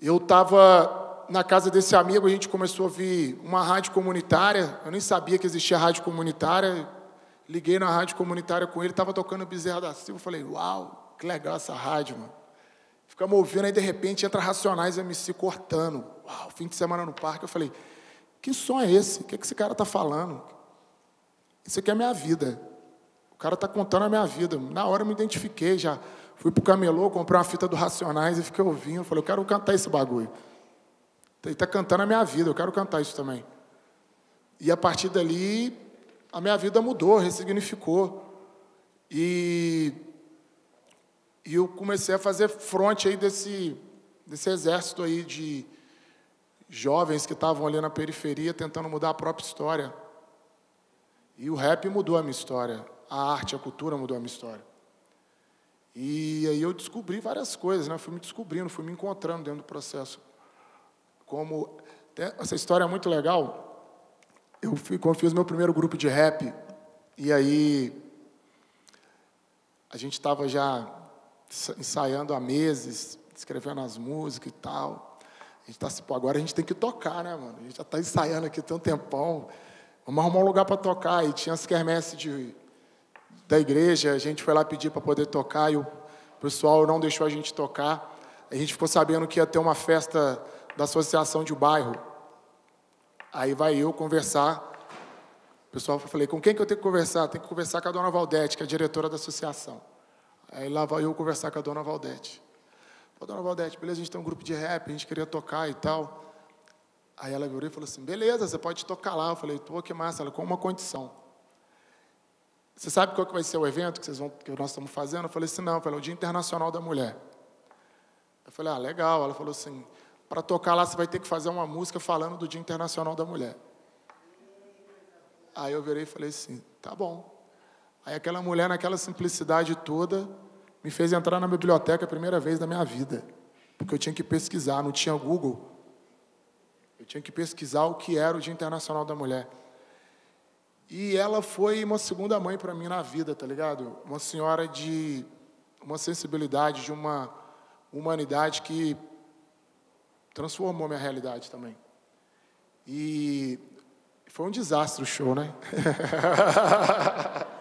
eu estava na casa desse amigo, a gente começou a ouvir uma rádio comunitária, eu nem sabia que existia rádio comunitária, liguei na rádio comunitária com ele, estava tocando Bezerra da Silva, falei, uau, que legal essa rádio, mano. Ficamos ouvindo, aí de repente entra Racionais MC cortando. Uau, fim de semana no parque, eu falei, que som é esse? O que, é que esse cara está falando? Isso aqui é a minha vida. O cara está contando a minha vida. Na hora eu me identifiquei já. Fui para o camelô, comprei uma fita do Racionais e fiquei ouvindo. Falei, eu quero cantar esse bagulho. Ele está cantando a minha vida, eu quero cantar isso também. E a partir dali, a minha vida mudou, ressignificou. E, e eu comecei a fazer fronte aí desse, desse exército aí de jovens que estavam ali na periferia tentando mudar a própria história. E o rap mudou a minha história, a arte, a cultura mudou a minha história. E aí eu descobri várias coisas, né? Fui me descobrindo, fui me encontrando dentro do processo. Como essa história é muito legal. Eu fui, quando fiz meu primeiro grupo de rap, e aí a gente estava já ensaiando há meses, escrevendo as músicas e tal. A gente está assim, pô, agora a gente tem que tocar, né, mano? A gente já está ensaiando aqui tem um tempão. Vamos arrumar um lugar para tocar. E tinha as quermesses de da igreja, a gente foi lá pedir para poder tocar e o pessoal não deixou a gente tocar. A gente ficou sabendo que ia ter uma festa da associação de bairro. Aí vai eu conversar. O pessoal falei, com quem que eu tenho que conversar? Tem que conversar com a dona Valdete, que é a diretora da associação. Aí lá vai eu conversar com a dona Valdete. Falei, dona Valdete, beleza, a gente tem um grupo de rap, a gente queria tocar e tal. Aí ela virou e falou assim, beleza, você pode tocar lá. Eu falei, tô, que massa. Ela, com uma condição. Você sabe qual que vai ser o evento que, vocês vão, que nós estamos fazendo? Eu falei assim, não, falei, é o Dia Internacional da Mulher. Eu falei, ah, legal. Ela falou assim, para tocar lá você vai ter que fazer uma música falando do Dia Internacional da Mulher. Aí eu virei e falei assim, tá bom. Aí aquela mulher, naquela simplicidade toda, me fez entrar na biblioteca a primeira vez da minha vida. Porque eu tinha que pesquisar, não tinha Google. Eu tinha que pesquisar o que era o Dia Internacional da Mulher. E ela foi uma segunda mãe para mim na vida, tá ligado? Uma senhora de uma sensibilidade, de uma humanidade que transformou minha realidade também. E foi um desastre o show, né? [LAUGHS]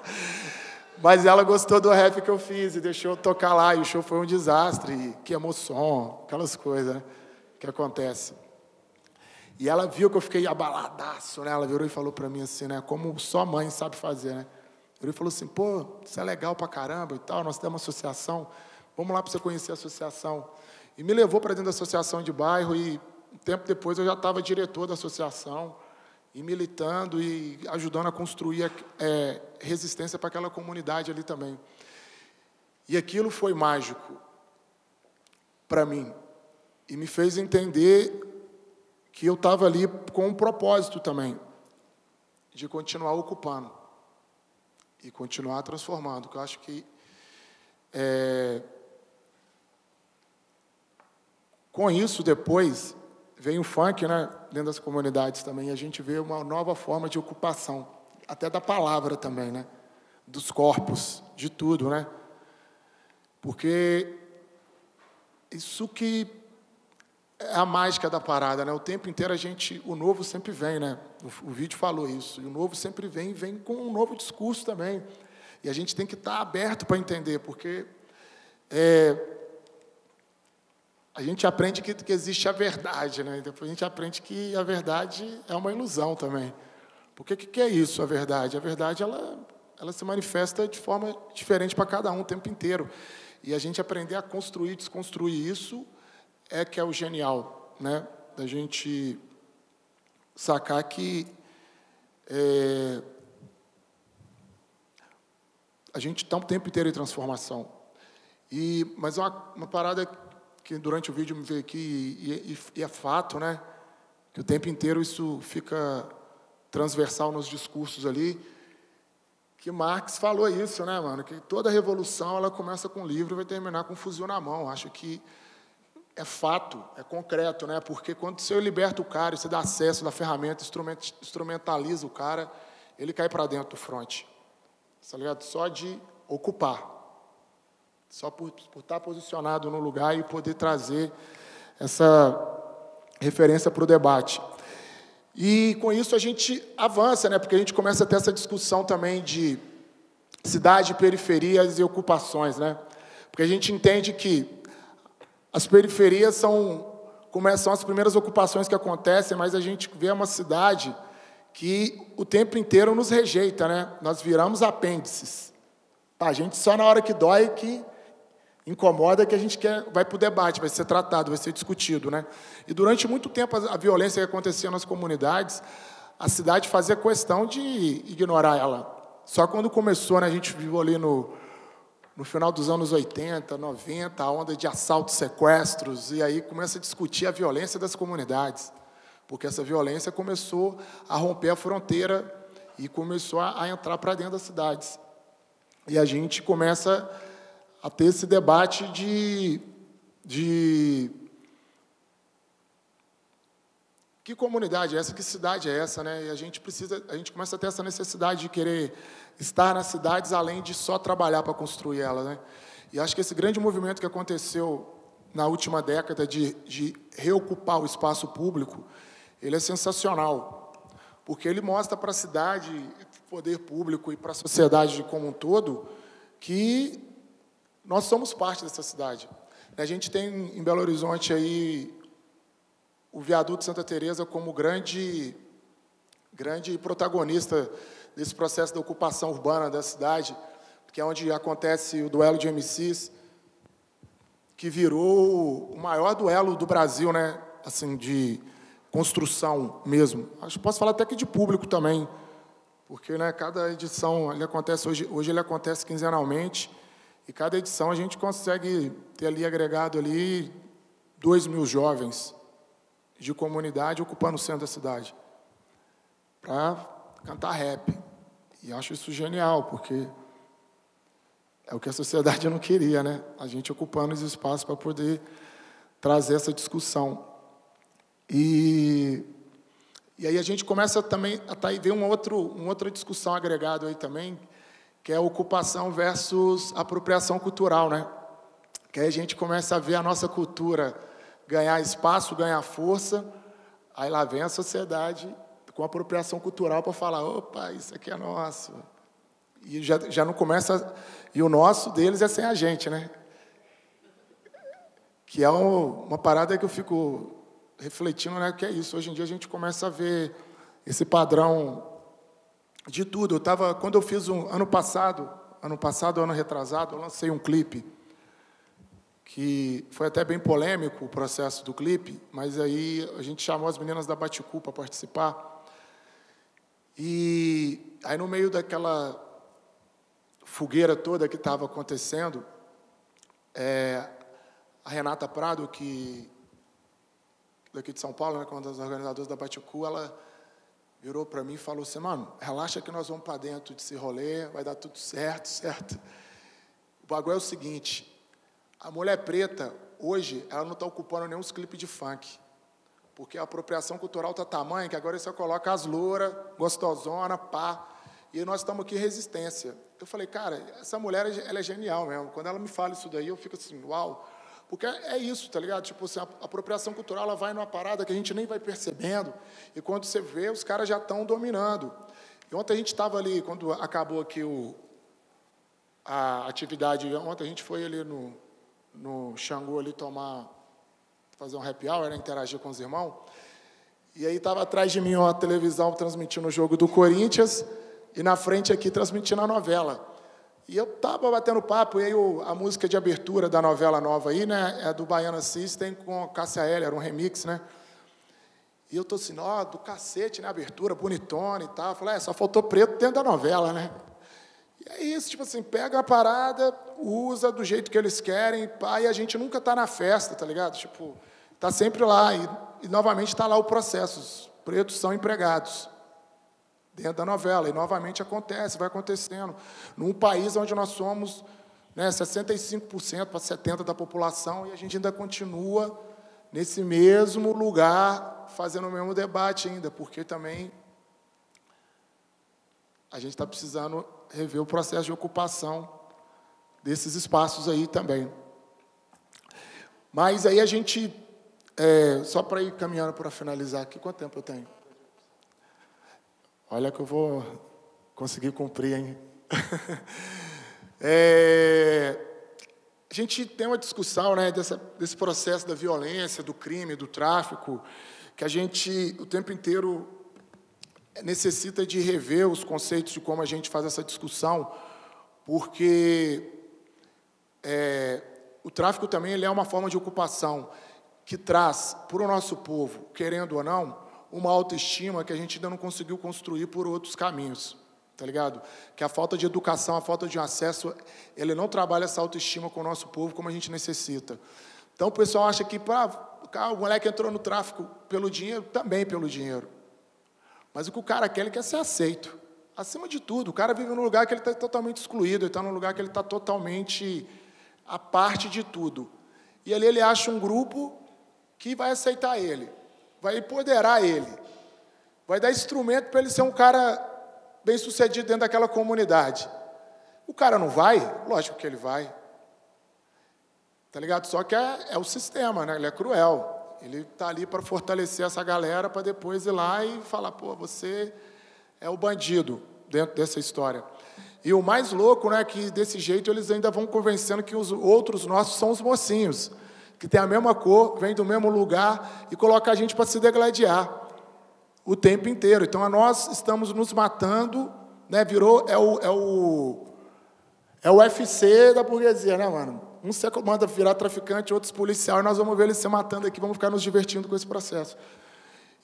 Mas ela gostou do rap que eu fiz e deixou eu tocar lá. E o show foi um desastre. Que emoção, aquelas coisas né? que acontecem. E ela viu que eu fiquei abaladaço, né? Ela virou e falou para mim assim, né? Como só mãe sabe fazer, né? Ele falou assim, pô, isso é legal pra caramba e tal, nós temos uma associação, vamos lá para você conhecer a associação. E me levou para dentro da associação de bairro e um tempo depois eu já estava diretor da associação e militando e ajudando a construir é, resistência para aquela comunidade ali também. E aquilo foi mágico para mim e me fez entender que eu estava ali com um propósito também, de continuar ocupando e continuar transformando, que eu acho que é, com isso depois vem o funk, né, dentro das comunidades também, a gente vê uma nova forma de ocupação, até da palavra também, né, dos corpos, de tudo, né, porque isso que é a mágica da parada, né? O tempo inteiro a gente, o novo sempre vem, né? O, o vídeo falou isso. E o novo sempre vem, vem com um novo discurso também. E a gente tem que estar aberto para entender, porque é, a gente aprende que, que, existe a verdade, né? Depois a gente aprende que a verdade é uma ilusão também. Porque o que, que é isso, a verdade? A verdade ela, ela se manifesta de forma diferente para cada um o tempo inteiro. E a gente aprender a construir, desconstruir isso é que é o genial, né? Da gente sacar que é, a gente está um tempo inteiro em transformação. E, mas uma, uma parada que durante o vídeo me veio aqui, e, e, e é fato, né? Que o tempo inteiro isso fica transversal nos discursos ali, que Marx falou isso, né, mano? Que toda revolução ela começa com um livro e vai terminar com um fuzil na mão. Acho que é fato, é concreto, né? Porque quando você liberta o cara, você dá acesso da ferramenta, instrumentaliza o cara, ele cai para dentro do fronte. Tá ligado? Só de ocupar. Só por, por estar posicionado no lugar e poder trazer essa referência para o debate. E com isso a gente avança, né? porque a gente começa a ter essa discussão também de cidade, periferias e ocupações. Né? Porque a gente entende que as periferias são, começam as primeiras ocupações que acontecem, mas a gente vê uma cidade que o tempo inteiro nos rejeita, né? Nós viramos apêndices. A gente só na hora que dói que incomoda que a gente quer, vai para o debate, vai ser tratado, vai ser discutido. Né? E durante muito tempo a, violência que acontecia nas comunidades, a cidade fazia questão de ignorar ela. Só quando começou, né, a gente viveu ali no, no final dos anos 80, 90, a onda de assaltos, sequestros, e aí começa a discutir a violência das comunidades, porque essa violência começou a romper a fronteira e começou a, entrar para dentro das cidades. E a gente começa a ter esse debate de, de que comunidade é essa, que cidade é essa, né? E a gente precisa, a gente começa a ter essa necessidade de querer estar nas cidades além de só trabalhar para construir elas, né? E acho que esse grande movimento que aconteceu na última década de, de reocupar o espaço público, ele é sensacional, porque ele mostra para a cidade, poder público e para a sociedade como um todo que nós somos parte dessa cidade. A gente tem em Belo Horizonte aí o viaduto Santa Teresa como grande grande protagonista desse processo da ocupação urbana da cidade, que é onde acontece o duelo de MCs, que virou o maior duelo do Brasil, né? Assim, de construção mesmo. Acho que posso falar até que de público também, porque né, cada edição ele acontece hoje, hoje ele acontece quinzenalmente. E cada edição a gente consegue ter ali agregado ali dois mil jovens de comunidade ocupando o centro da cidade para cantar rap. E acho isso genial, porque é o que a sociedade [LAUGHS] não queria, né? A gente ocupando os espaços para poder trazer essa discussão. E, e aí a gente começa também a tá, ver um outro, uma outra discussão agregada aí também, que é ocupação versus apropriação cultural, né? Que aí a gente começa a ver a nossa cultura ganhar espaço, ganhar força, aí lá vem a sociedade com apropriação cultural para falar, opa, isso aqui é nosso. E já, já não começa, e o nosso deles é sem a gente, né? Que é um, uma parada que eu fico refletindo, né? Que é isso, hoje em dia a gente começa a ver esse padrão de tudo. Eu tava, quando eu fiz um ano passado, ano passado, ano retrasado, eu lancei um clipe que foi até bem polêmico o processo do clipe, mas aí a gente chamou as meninas da Baticu para participar. E aí no meio daquela fogueira toda que estava acontecendo, é, a Renata Prado, que daqui de São Paulo, né, uma das organizadoras da Baticu, ela virou para mim e falou assim, mano, relaxa que nós vamos para dentro desse rolê, vai dar tudo certo, [LAUGHS] certo? O bagulho é o seguinte, a mulher preta, hoje, ela não está ocupando nenhum clipe de funk, porque a apropriação cultural está tamanha que agora você coloca as louras, gostosona, pá, e nós estamos aqui resistência. Eu falei, cara, essa mulher ela é genial mesmo. Quando ela me fala isso daí, eu fico assim, uau, porque é isso, tá ligado? Tipo assim, a apropriação cultural ela vai numa parada que a gente nem vai percebendo, e quando você vê, os caras já estão dominando. E ontem a gente estava ali, quando acabou aqui o, a atividade, ontem a gente foi ali no, no Xangô ali tomar, fazer um happy hour, né, interagir com os irmãos, e aí estava atrás de mim uma televisão transmitindo o jogo do Corinthians, e na frente aqui transmitindo a novela. E eu tava batendo papo, e aí a música de abertura da novela nova aí, né, é do Baiana System com Cássia Eller, era um remix, né? E eu tô assim, ó, do cacete, né, abertura, bonitona e tal. Eu falei, é, só faltou preto dentro da novela, né? E é isso, tipo assim, pega a parada, usa do jeito que eles querem, pá, e a gente nunca tá na festa, tá ligado? Tipo, tá sempre lá, e, e novamente tá lá o processo, os pretos são empregados dentro da novela. E novamente acontece, vai acontecendo. Num país onde nós somos né, 65% para 70% da população e a gente ainda continua nesse mesmo lugar, fazendo o mesmo debate ainda, porque também a gente está precisando rever o processo de ocupação desses espaços aí também. Mas aí a gente, é, só para ir caminhando para finalizar aqui, quanto tempo eu tenho? Olha que eu vou conseguir cumprir, hein? [LAUGHS] é, a gente tem uma discussão né, dessa, desse processo da violência, do crime, do tráfico, que a gente o tempo inteiro necessita de rever os conceitos de como a gente faz essa discussão, porque é, o tráfico também ele é uma forma de ocupação que traz para o nosso povo, querendo ou não, uma autoestima que a gente ainda não conseguiu construir por outros caminhos, tá ligado? Que a falta de educação, a falta de acesso, ele não trabalha essa autoestima com o nosso povo como a gente necessita. Então o pessoal acha que pra, o moleque entrou no tráfico pelo dinheiro, também pelo dinheiro. Mas o que o cara quer, ele quer ser aceito. Acima de tudo, o cara vive num lugar que ele está totalmente excluído, ele está num lugar que ele está totalmente a parte de tudo. E ali ele acha um grupo que vai aceitar ele, vai empoderar ele, vai dar instrumento para ele ser um cara bem sucedido dentro daquela comunidade. O cara não vai? Lógico que ele vai. Tá ligado? Só que é, é o sistema, né? Ele é cruel. Ele está ali para fortalecer essa galera para depois ir lá e falar, pô, você é o bandido dentro dessa história. E o mais louco, né, que desse jeito eles ainda vão convencendo que os outros nossos são os mocinhos, que tem a mesma cor, vem do mesmo lugar e coloca a gente para se degladiar o tempo inteiro. Então, nós estamos nos matando, né, virou, é o, é o, é o UFC da burguesia, né, mano? Um se manda virar traficante, outros policial, e nós vamos ver eles se matando aqui, vamos ficar nos divertindo com esse processo.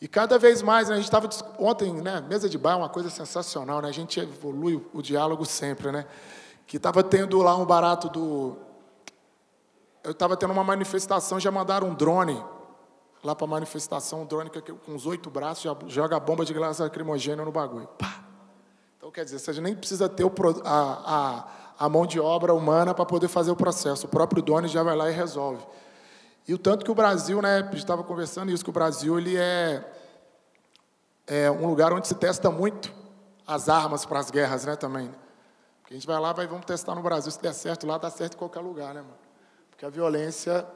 E cada vez mais, né, a gente estava ontem, né, mesa de bar, uma coisa sensacional, né? A gente evolui o diálogo sempre, né? Que estava tendo lá um barato do eu estava tendo uma manifestação, já mandaram um drone lá para a manifestação, um drone com uns oito braços, já joga bomba de gás lacrimogêneo no bagulho. Pá. Então, quer dizer, você nem precisa ter o, a, a, a mão de obra humana para poder fazer o processo. O próprio dono já vai lá e resolve. E o tanto que o Brasil, né, estava conversando isso, que o Brasil ele é, é um lugar onde se testa muito as armas para as guerras, né, também. Porque a gente vai lá, vai, vamos testar no Brasil, se der certo lá, dá certo em qualquer lugar, né, mano? Porque a violência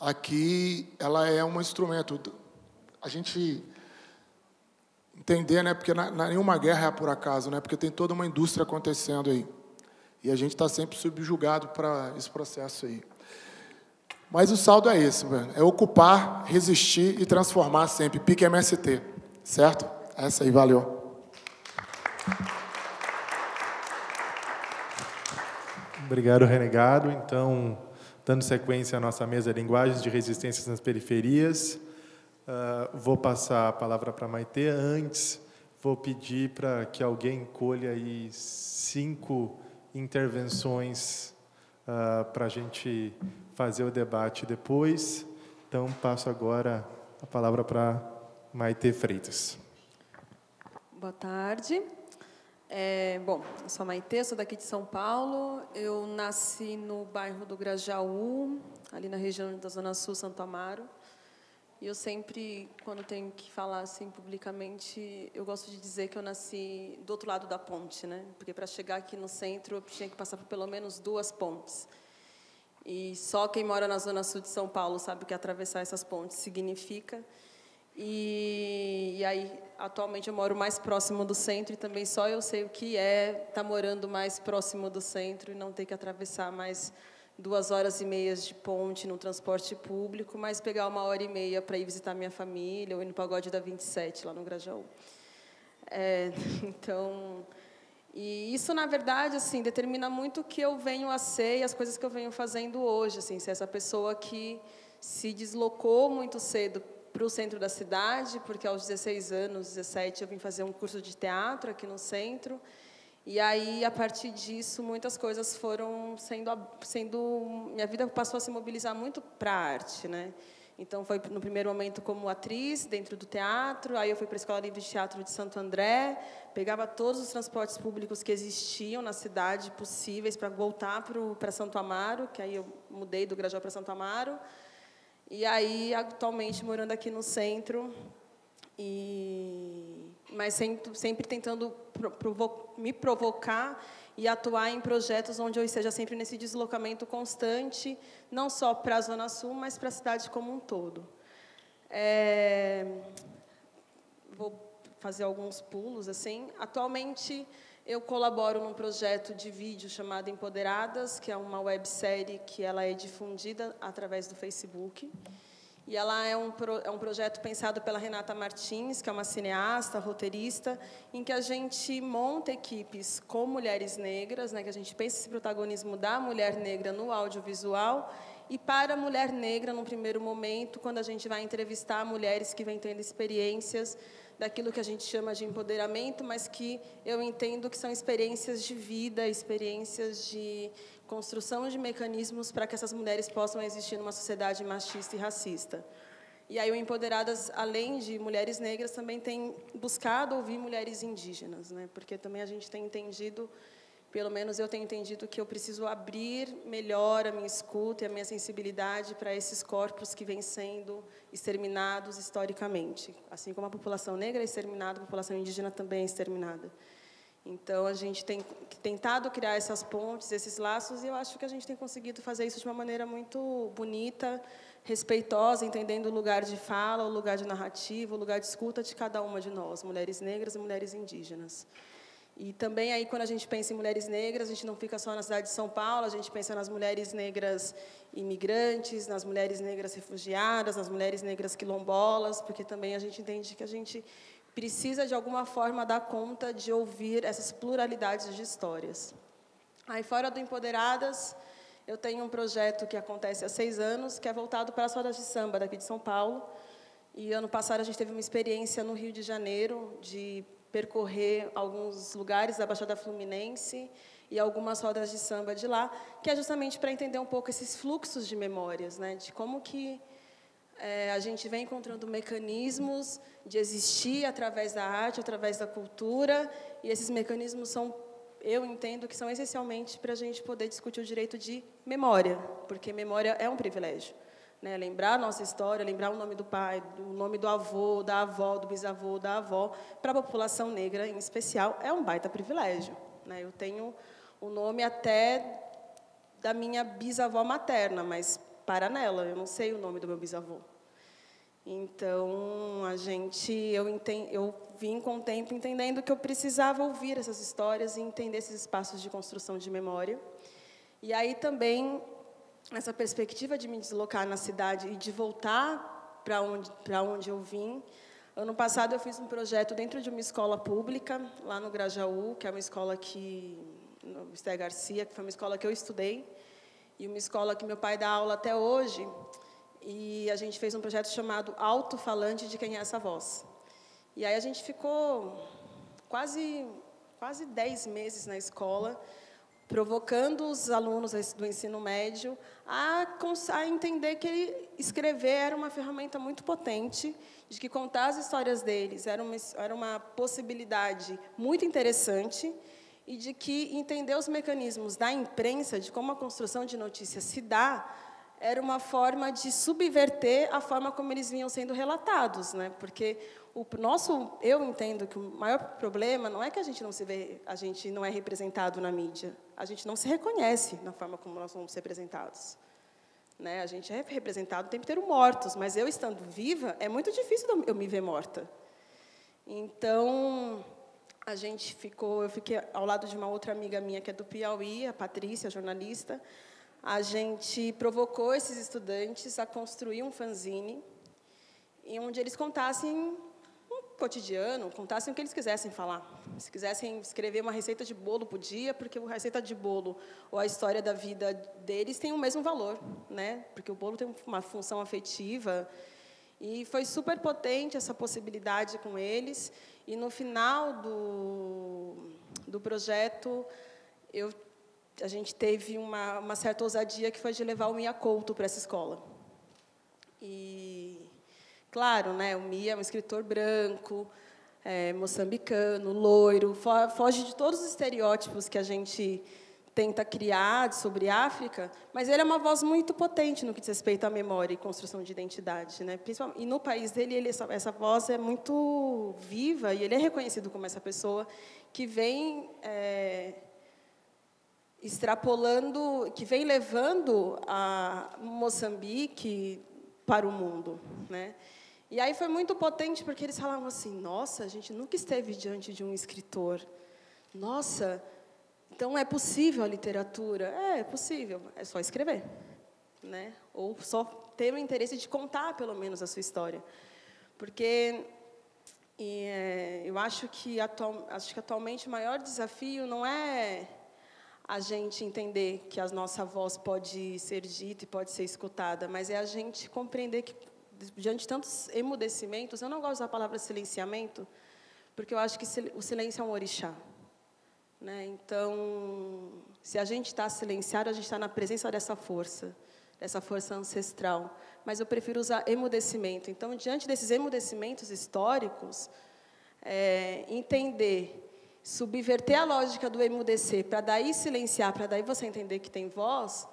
aqui, ela é um instrumento. A gente entender, né? Porque na, na, nenhuma guerra é por acaso, né? Porque tem toda uma indústria acontecendo aí. E a gente está sempre subjugado para esse processo aí. Mas o saldo é esse, velho. É ocupar, resistir e transformar sempre. Pique MST, certo? Essa aí, valeu. Obrigado, Renegado. Então, dando sequência à nossa mesa linguagens de resistências nas periferias, Uh, vou passar a palavra para Maite. Antes, vou pedir para que alguém colha aí cinco intervenções uh, para a gente fazer o debate depois. Então, passo agora a palavra para Maite Freitas. Boa tarde. É, bom, eu sou a Maite, sou daqui de São Paulo. Eu nasci no bairro do Grajaú, ali na região da Zona Sul, Santo Amaro. E eu sempre, quando tenho que falar assim publicamente, eu gosto de dizer que eu nasci do outro lado da ponte, né? Porque para chegar aqui no centro eu tinha que passar por pelo menos duas pontes. E só quem mora na zona sul de São Paulo sabe o que atravessar essas pontes significa. E, e aí, atualmente, eu moro mais próximo do centro e também só eu sei o que é estar tá morando mais próximo do centro e não ter que atravessar mais duas horas e meias de ponte no transporte público, mas pegar uma hora e meia para ir visitar minha família ou ir no pagode da 27, lá no Grajaú. É, [LAUGHS] então, e isso, na verdade, assim, determina muito o que eu venho a ser e as coisas que eu venho fazendo hoje. Assim, essa pessoa que se deslocou muito cedo para o centro da cidade, porque aos 16 anos, 17, eu vim fazer um curso de teatro aqui no centro, e aí, a partir disso, muitas coisas foram sendo, sendo minha vida passou a se mobilizar muito para a arte, né? Então, foi no primeiro momento como atriz dentro do teatro, aí eu fui para a Escola Livre de Teatro de Santo André, pegava todos os transportes públicos que existiam na cidade possíveis para voltar para Santo Amaro, que aí eu mudei do Grajaú para Santo Amaro. E aí, atualmente, morando aqui no centro, e mas sempre, tentando provo me provocar e atuar em projetos onde eu esteja sempre nesse deslocamento constante, não só para a Zona Sul, mas para a cidade como um todo. É, vou fazer alguns pulos assim. Atualmente eu colaboro num projeto de vídeo chamado Empoderadas, que é uma websérie que ela é difundida através do Facebook. E ela é um, pro, é um projeto pensado pela Renata Martins, que é uma cineasta, roteirista, em que a gente monta equipes com mulheres negras, né, que a gente pensa esse protagonismo da mulher negra no audiovisual e para a mulher negra, num primeiro momento, quando a gente vai entrevistar mulheres que vêm tendo experiências daquilo que a gente chama de empoderamento, mas que eu entendo que são experiências de vida, experiências de construção de mecanismos para que essas mulheres possam existir numa sociedade machista e racista. E aí o Empoderadas, além de mulheres negras, também tem buscado ouvir mulheres indígenas, né? Porque também a gente tem entendido pelo menos eu tenho entendido que eu preciso abrir melhor a minha escuta e a minha sensibilidade para esses corpos que vêm sendo exterminados historicamente. Assim como a população negra é exterminada, a população indígena também é exterminada. Então, a gente tem tentado criar essas pontes, esses laços, e eu acho que a gente tem conseguido fazer isso de uma maneira muito bonita, respeitosa, entendendo o lugar de fala, o lugar de narrativa, o lugar de escuta de cada uma de nós, mulheres negras e mulheres indígenas. E também aí quando a gente pensa em mulheres negras, a gente não fica só na cidade de São Paulo, a gente pensa nas mulheres negras imigrantes, nas mulheres negras refugiadas, nas mulheres negras quilombolas, porque também a gente entende que a gente precisa de alguma forma dar conta de ouvir essas pluralidades de histórias. Aí fora do Empoderadas, eu tenho um projeto que acontece há seis anos, que é voltado para as rodas de samba daqui de São Paulo. E ano passado a gente teve uma experiência no Rio de Janeiro de percorrer alguns lugares da Baixada Fluminense e algumas rodas de samba de lá, que é justamente para entender um pouco esses fluxos de memórias, né, de como que é, a gente vem encontrando mecanismos de existir através da arte, através da cultura, e esses mecanismos são, eu entendo que são essencialmente para a gente poder discutir o direito de memória, porque memória é um privilégio. Né? Lembrar a nossa história, lembrar o nome do pai, o nome do avô, da avó, do bisavô, da avó, para a população negra em especial, é um baita privilégio. Né? Eu tenho o nome até da minha bisavó materna, mas para nela, eu não sei o nome do meu bisavô. Então, a gente, eu, entendo, eu vim com o tempo entendendo que eu precisava ouvir essas histórias e entender esses espaços de construção de memória. E aí também essa perspectiva de me deslocar na cidade e de voltar para onde, para onde eu vim. Ano passado eu fiz um projeto dentro de uma escola pública, lá no Grajaú, que é uma escola que, no Esté Garcia, que foi uma escola que eu estudei, e uma escola que meu pai dá aula até hoje, e a gente fez um projeto chamado Alto Falante de Quem é Essa Voz. E aí a gente ficou quase, quase dez meses na escola, provocando os alunos do ensino médio a, a, entender que escrever era uma ferramenta muito potente, de que contar as histórias deles era uma, era uma possibilidade muito interessante e de que entender os mecanismos da imprensa, de como a construção de notícias se dá, era uma forma de subverter a forma como eles vinham sendo relatados, né? Porque o nosso, eu entendo que o maior problema não é que a gente não se vê, a gente não é representado na mídia, a gente não se reconhece na forma como nós somos representados. Né? A gente é representado o tempo inteiro mortos, mas eu estando viva, é muito difícil eu me ver morta. Então, a gente ficou, eu fiquei ao lado de uma outra amiga minha que é do Piauí, a Patrícia, jornalista. A gente provocou esses estudantes a construir um fanzine em onde eles contassem cotidiano, contassem o que eles quisessem falar. Se quisessem escrever uma receita de bolo, podia, porque a receita de bolo ou a história da vida deles tem o mesmo valor, né? Porque o bolo tem uma função afetiva. E foi super potente essa possibilidade com eles. E no final do, do projeto, eu, a gente teve uma, uma certa ousadia que foi de levar o Mia Couto para essa escola. E Claro, né, o Mia é um escritor branco, é, moçambicano, loiro, foge de todos os estereótipos que a gente tenta criar sobre África, mas ele é uma voz muito potente no que diz respeito à memória e construção de identidade, né? E no país dele, ele, essa, essa voz é muito viva e ele é reconhecido como essa pessoa que vem é, extrapolando, que vem levando a Moçambique para o mundo, né? E aí foi muito potente porque eles falavam assim: "Nossa, a gente nunca esteve diante de um escritor. Nossa, então é possível a literatura? É, é possível, é só escrever, né? Ou só ter o interesse de contar pelo menos a sua história, porque e, é, eu acho que, atual, acho que atualmente o maior desafio não é a gente entender que a nossa voz pode ser dita e pode ser escutada, mas é a gente compreender que, diante de tantos emudecimentos, eu não gosto da palavra silenciamento, porque eu acho que o silêncio é um orixá. Né? Então, se a gente está silenciado, a gente está na presença dessa força, dessa força ancestral. Mas eu prefiro usar emudecimento. Então, diante desses emudecimentos históricos, é, entender, subverter a lógica do emudecer, para daí silenciar, para daí você entender que tem voz,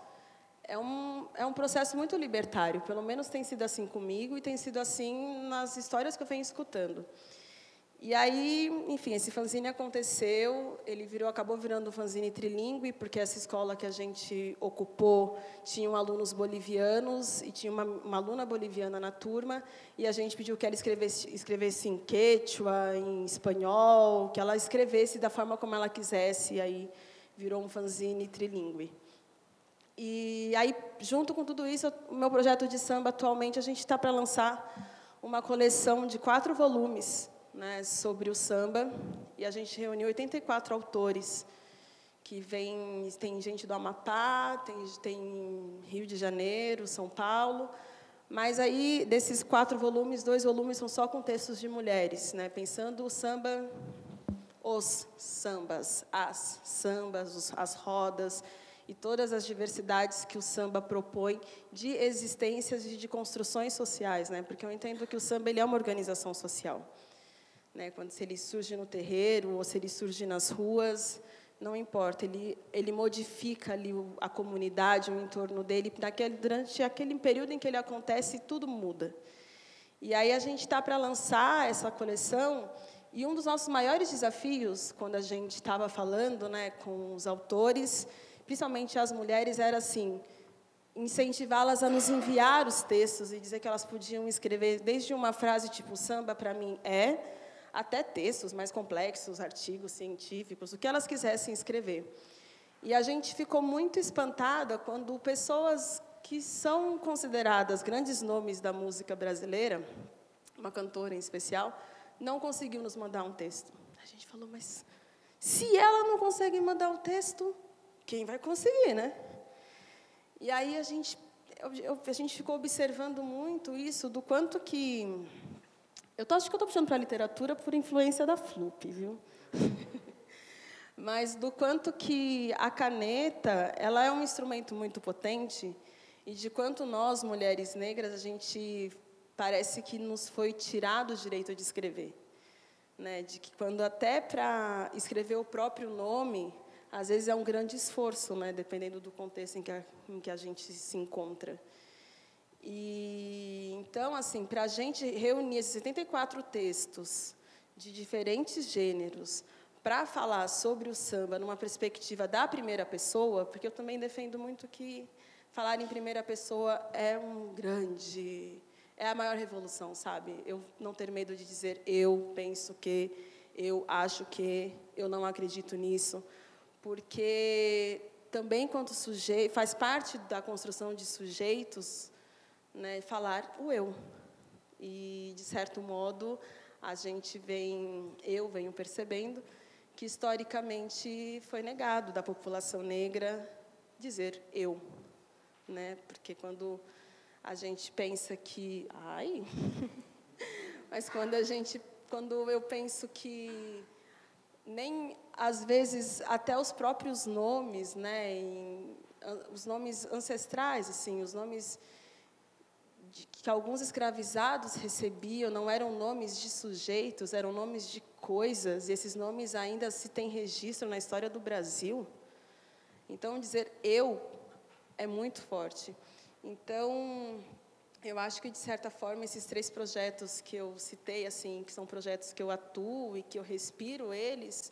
é um, é um processo muito libertário. Pelo menos tem sido assim comigo e tem sido assim nas histórias que eu venho escutando. E aí, enfim, esse fanzine aconteceu, ele virou, acabou virando um fanzine trilingue, porque essa escola que a gente ocupou tinha alunos bolivianos e tinha uma, uma aluna boliviana na turma, e a gente pediu que ela escrevesse, escrevesse em quechua, em espanhol, que ela escrevesse da forma como ela quisesse, e aí virou um fanzine trilingue. E aí, junto com tudo isso, o meu projeto de samba, atualmente, a gente está para lançar uma coleção de quatro volumes, né, sobre o samba e a gente reuniu 84 autores que vem tem gente do Amapá, tem tem Rio de Janeiro, São Paulo, mas aí desses quatro volumes, dois volumes são só com textos de mulheres, né, pensando o samba os sambas, as sambas, as rodas e todas as diversidades que o samba propõe de existências e de construções sociais, né? Porque eu entendo que o samba ele é uma organização social. Né? Quando se ele surge no terreiro ou se ele surge nas ruas, não importa, ele, ele modifica ali a comunidade, o entorno dele, naquele, durante aquele período em que ele acontece, tudo muda. E aí a gente está para lançar essa coleção, e um dos nossos maiores desafios, quando a gente estava falando né, com os autores, principalmente as mulheres, era assim, incentivá-las a nos enviar os textos e dizer que elas podiam escrever desde uma frase tipo, samba para mim é, até textos mais complexos, artigos científicos, o que elas quisessem escrever. E a gente ficou muito espantada quando pessoas que são consideradas grandes nomes da música brasileira, uma cantora em especial, não conseguiu nos mandar um texto. A gente falou, mas se ela não consegue mandar o texto, quem vai conseguir, né? E aí a gente, a gente ficou observando muito isso, do quanto que eu acho que eu estou puxando para a literatura por influência da FLUP, viu? [LAUGHS] Mas do quanto que a caneta ela é um instrumento muito potente e de quanto nós, mulheres negras, a gente parece que nos foi tirado o direito de escrever. Né? De que quando até para escrever o próprio nome, às vezes é um grande esforço, né? dependendo do contexto em que a, em que a gente se encontra. E então, assim, para a gente reunir esses 74 textos de diferentes gêneros para falar sobre o samba numa perspectiva da primeira pessoa, porque eu também defendo muito que falar em primeira pessoa é um grande, é a maior revolução, sabe? Eu não ter medo de dizer eu penso que, eu acho que, eu não acredito nisso, porque também quanto sujeito faz parte da construção de sujeitos né, falar o eu. E, de certo modo, a gente vem, eu venho percebendo que historicamente foi negado da população negra dizer eu, né? Porque quando a gente pensa que, ai, [LAUGHS] mas quando a gente, quando eu penso que nem às vezes até os próprios nomes, né, em, os nomes ancestrais, assim, os nomes que alguns escravizados recebiam não eram nomes de sujeitos, eram nomes de coisas, e esses nomes ainda se têm registro na história do Brasil. Então, dizer eu é muito forte. Então, eu acho que, de certa forma, esses três projetos que eu citei, assim, que são projetos que eu atuo e que eu respiro eles,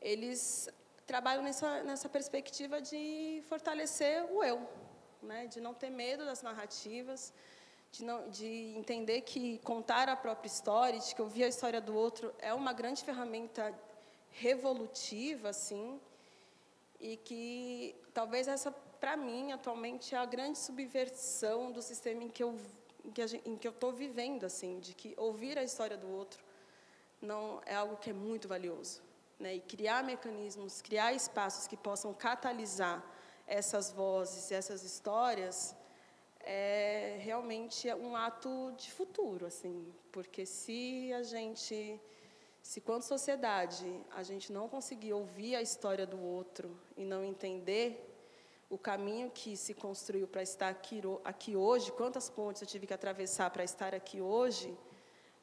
eles trabalho nessa, nessa perspectiva de fortalecer o eu, né? de não ter medo das narrativas, de, não, de entender que contar a própria história, de que ouvir a história do outro é uma grande ferramenta revolutiva, assim, e que talvez essa, para mim, atualmente, é a grande subversão do sistema em que eu em que, eu estou vivendo, assim, de que ouvir a história do outro não é algo que é muito valioso, né? E criar mecanismos, criar espaços que possam catalisar essas vozes, essas histórias, é realmente um ato de futuro, assim, porque se a gente, se quanto sociedade a gente não conseguir ouvir a história do outro e não entender o caminho que se construiu para estar aqui, aqui hoje, quantas pontes eu tive que atravessar para estar aqui hoje,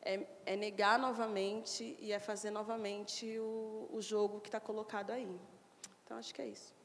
é, é negar novamente e é fazer novamente o, o jogo que está colocado aí. Então, acho que é isso.